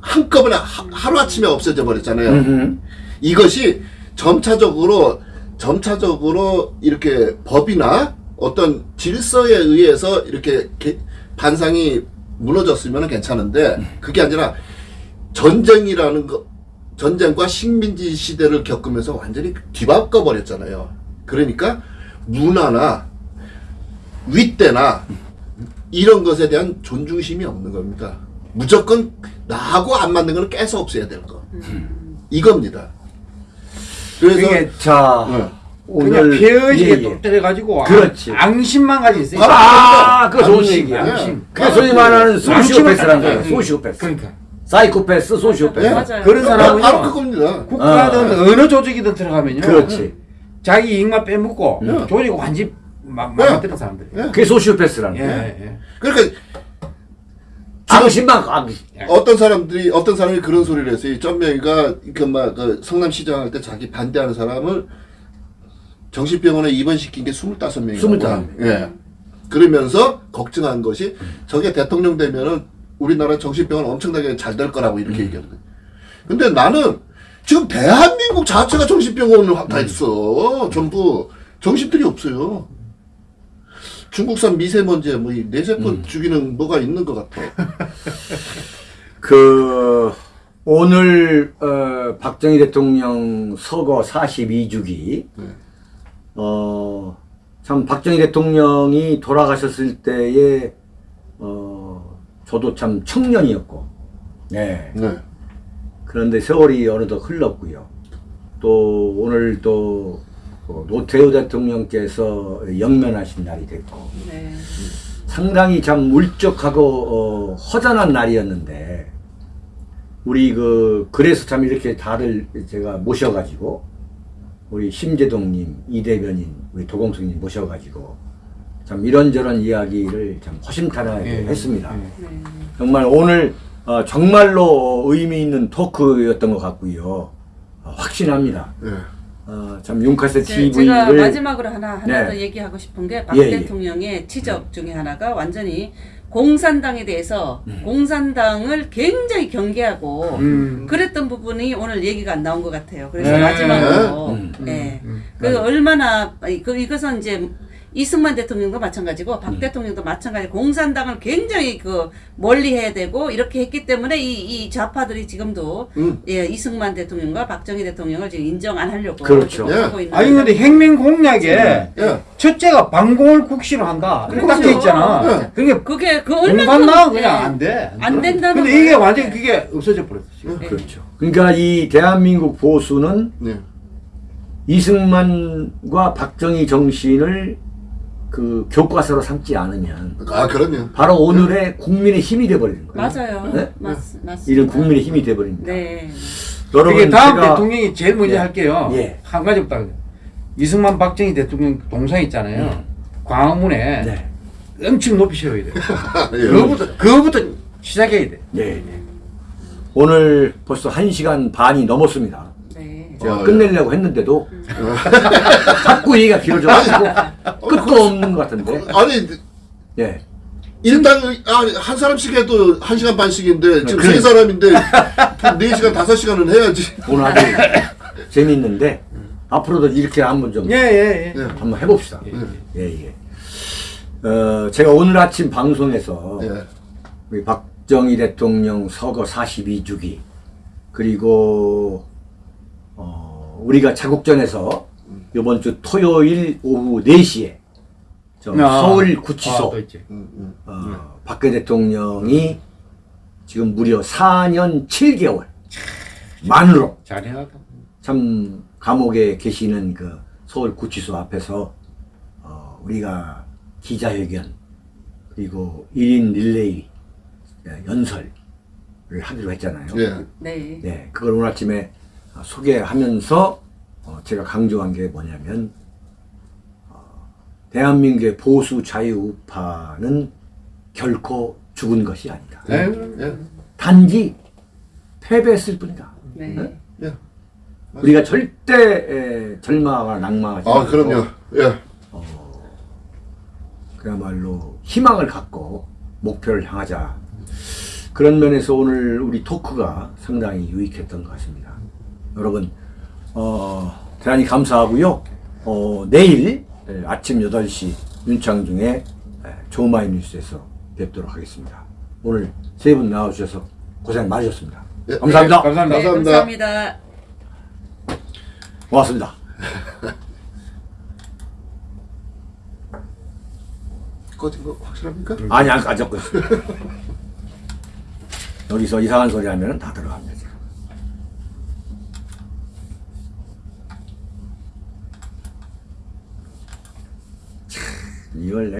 한꺼번에 하, 루아침에 없어져 버렸잖아요. 음흠. 이것이 점차적으로 점차적으로 이렇게 법이나 어떤 질서에 의해서 이렇게 개- 반상이 무너졌으면 괜찮은데 그게 아니라 전쟁이라는 거 전쟁과 식민지 시대를 겪으면서 완전히 뒤바꿔 버렸잖아요. 그러니까 문화나 윗대나 이런 것에 대한 존중심이 없는 겁니다. 무조건 나하고 안 맞는 거는 깨서 없애야 되는 거. 이겁니다. 그래서 그게 자 네. 그냥 폐의식에 예, 예. 또 때려가지고 그렇지. 앙- 앙심만 가지고 있어요. 바로 아, 그거 좋은 얘기야. 앙심. 그게 소위 말하는 소시오패스라는 거야. 음. 소시오패스. 그러니까 사이코패스, 소시오패스. 네. 맞아요. 그런 바로, 사람은요. 바로 그겁니다. 국가든 아. 어느 조직이든 들어가면요. 그렇지. 자기 이익만 빼먹고 네. 조직 완전 막 네. 망가뜨린 사람들. 네. 그게 소시오패스라는 예. 예. 그러니까 앙심만 앙. 어떤 사람들이 어떤 사람이 그런 소리를 했어요. 이 쩐명이가 그막 그 성남시장 할 때 자기 반대하는 사람을 정신병원에 입원시킨 게 25명이고. 25 명. 예. 그러면서 걱정한 것이 저게 대통령 되면은 우리나라 정신병원 엄청나게 잘 될 거라고 이렇게 얘기하는 거예요. 근데 나는 지금 대한민국 자체가 정신병원을 확다 있어. 전부 정신들이 없어요. 중국산 미세먼지에 뭐이 뇌세포 죽이는 뭐가 있는 것 같아. 그 오늘 어, 박정희 대통령 서거 42주기 네. 어참 박정희 대통령이 돌아가셨을 때에 어 저도 참 청년이었고 네 네. 그런데 세월이 어느덧 흘렀고요 또 오늘 또 어, 노태우 대통령께서 영면하신 날이 됐고 네. 상당히 참 울적하고 어, 허전한 날이었는데 우리 그 그래서 참 이렇게 다들 제가 모셔가지고 우리 심재동님, 이대변인, 우리 도공수님 모셔가지고 참 이런저런 이야기를 참 허심탄회하게 예, 했습니다. 예. 네. 정말 오늘 어, 정말로 의미 있는 토크였던 것 같고요. 어, 확신합니다. 네. 어, 참 윤카세 제- 제가 TV를 마지막으로 하나 하나 네. 더 얘기하고 싶은 게박 예, 예. 대통령의 지적 중에 하나가 완전히 공산당에 대해서 음. 공산당을 굉장히 경계하고 음. 그랬던 부분이 오늘 얘기가 안 나온 것 같아요. 그래서 네. 마지막으로 음. 예. 음. 그 얼마나 그 이것은 이제 이승만 대통령도 마찬가지고 박 음. 대통령도 마찬가지 공산당을 굉장히 그 멀리 해야 되고 이렇게 했기 때문에 이, 이 좌파들이 지금도 음. 예 이승만 대통령과 박정희 대통령을 지금 인정 안 하려고 그렇죠. 예. 하고 있는 아니 근데 핵민 공약에 예. 첫째가 방공을 국시로 한다. 이렇게 그렇죠. 딱돼 있잖아. 네. 그러니까 그게 그 얼마나 공산당은 그냥 안 돼. 안 된다는 근데. 이게 완전히 그게 없어져 버렸어. 지금. 네. 그렇죠. 그러니까 이 대한민국 보수는 네. 이승만과 박정희 정신을 그 교과서로 삼지 않으면 아 그럼요. 바로 오늘의 국민의 힘이 돼버리는 거예요. 맞아요. 네? 맞, 맞습니다. 이런 국민의 힘이 돼버립니다. 네. 여러분 다음 제가 대통령이 제일 먼저 예. 할게요. 예. 한 가지 없다. 이승만 박정희 대통령 동상 있잖아요. 광화문에 네. 엄청 높이 세워야 돼. 예. 그거부터 그거부터 시작해야 돼. 네, 네. 오늘 벌써 1시간 반이 넘었습니다. 네. 제가 어, 끝내려고 했는데도 자꾸 얘기가 길어져가지고 끝도 없는 것 같은데. 아니 예. 일단 아니, 한 사람씩 해도 한 시간 반씩인데 지금 그래. 세 사람인데 네 시간 다섯 시간은 해야지. 오늘 아주 재밌는데 앞으로도 이렇게 한번 좀 예, 예, 예. 네. 한번 해봅시다. 네. 예, 예. 어, 제가 오늘 아침 방송에서 예. 우리 박정희 대통령 서거 42주기 그리고 어, 우리가 자국전에서 이번 주 토요일 오후 4시에 저 아. 서울 아, 구치소 또 있지. 음, 음. 어, 박근혜 대통령이 지금 무려 4년 7개월 만으로 잘해놨다. 참 감옥에 계시는 그 서울 구치소 앞에서 어, 우리가 기자회견 그리고 1인 릴레이 예, 연설을 하기로 했잖아요. 예. 네. 네, 그걸 오늘 아침에 어, 소개하면서 어, 제가 강조한 게 뭐냐면 어, 대한민국의 보수 자유 우파는 결코 죽은 것이 아니다. 네. 예. 단지 패배했을 뿐이다. 네. 예. 우리가 절대 에, 절망하거나 낭망하지 아 그럼요. 예. 그야말로 희망을 갖고 목표를 향하자. 그런 면에서 오늘 우리 토크가 상당히 유익했던 것 같습니다. 여러분, 어, 대단히 감사하고요. 어, 내일 에, 아침 8시 윤창중의 에, 조마이 뉴스에서 뵙도록 하겠습니다. 오늘 세 분 나와주셔서 고생 많으셨습니다. 예, 감사합니다. 감사합니다. 네, 감사합니다. 감사합니다. 고맙습니다. 꺼진 거 확실합니까? 아니, 안 있어요. 여기서 이상한 소리 하면 다 들어갑니다. 지금. 참, 이걸 내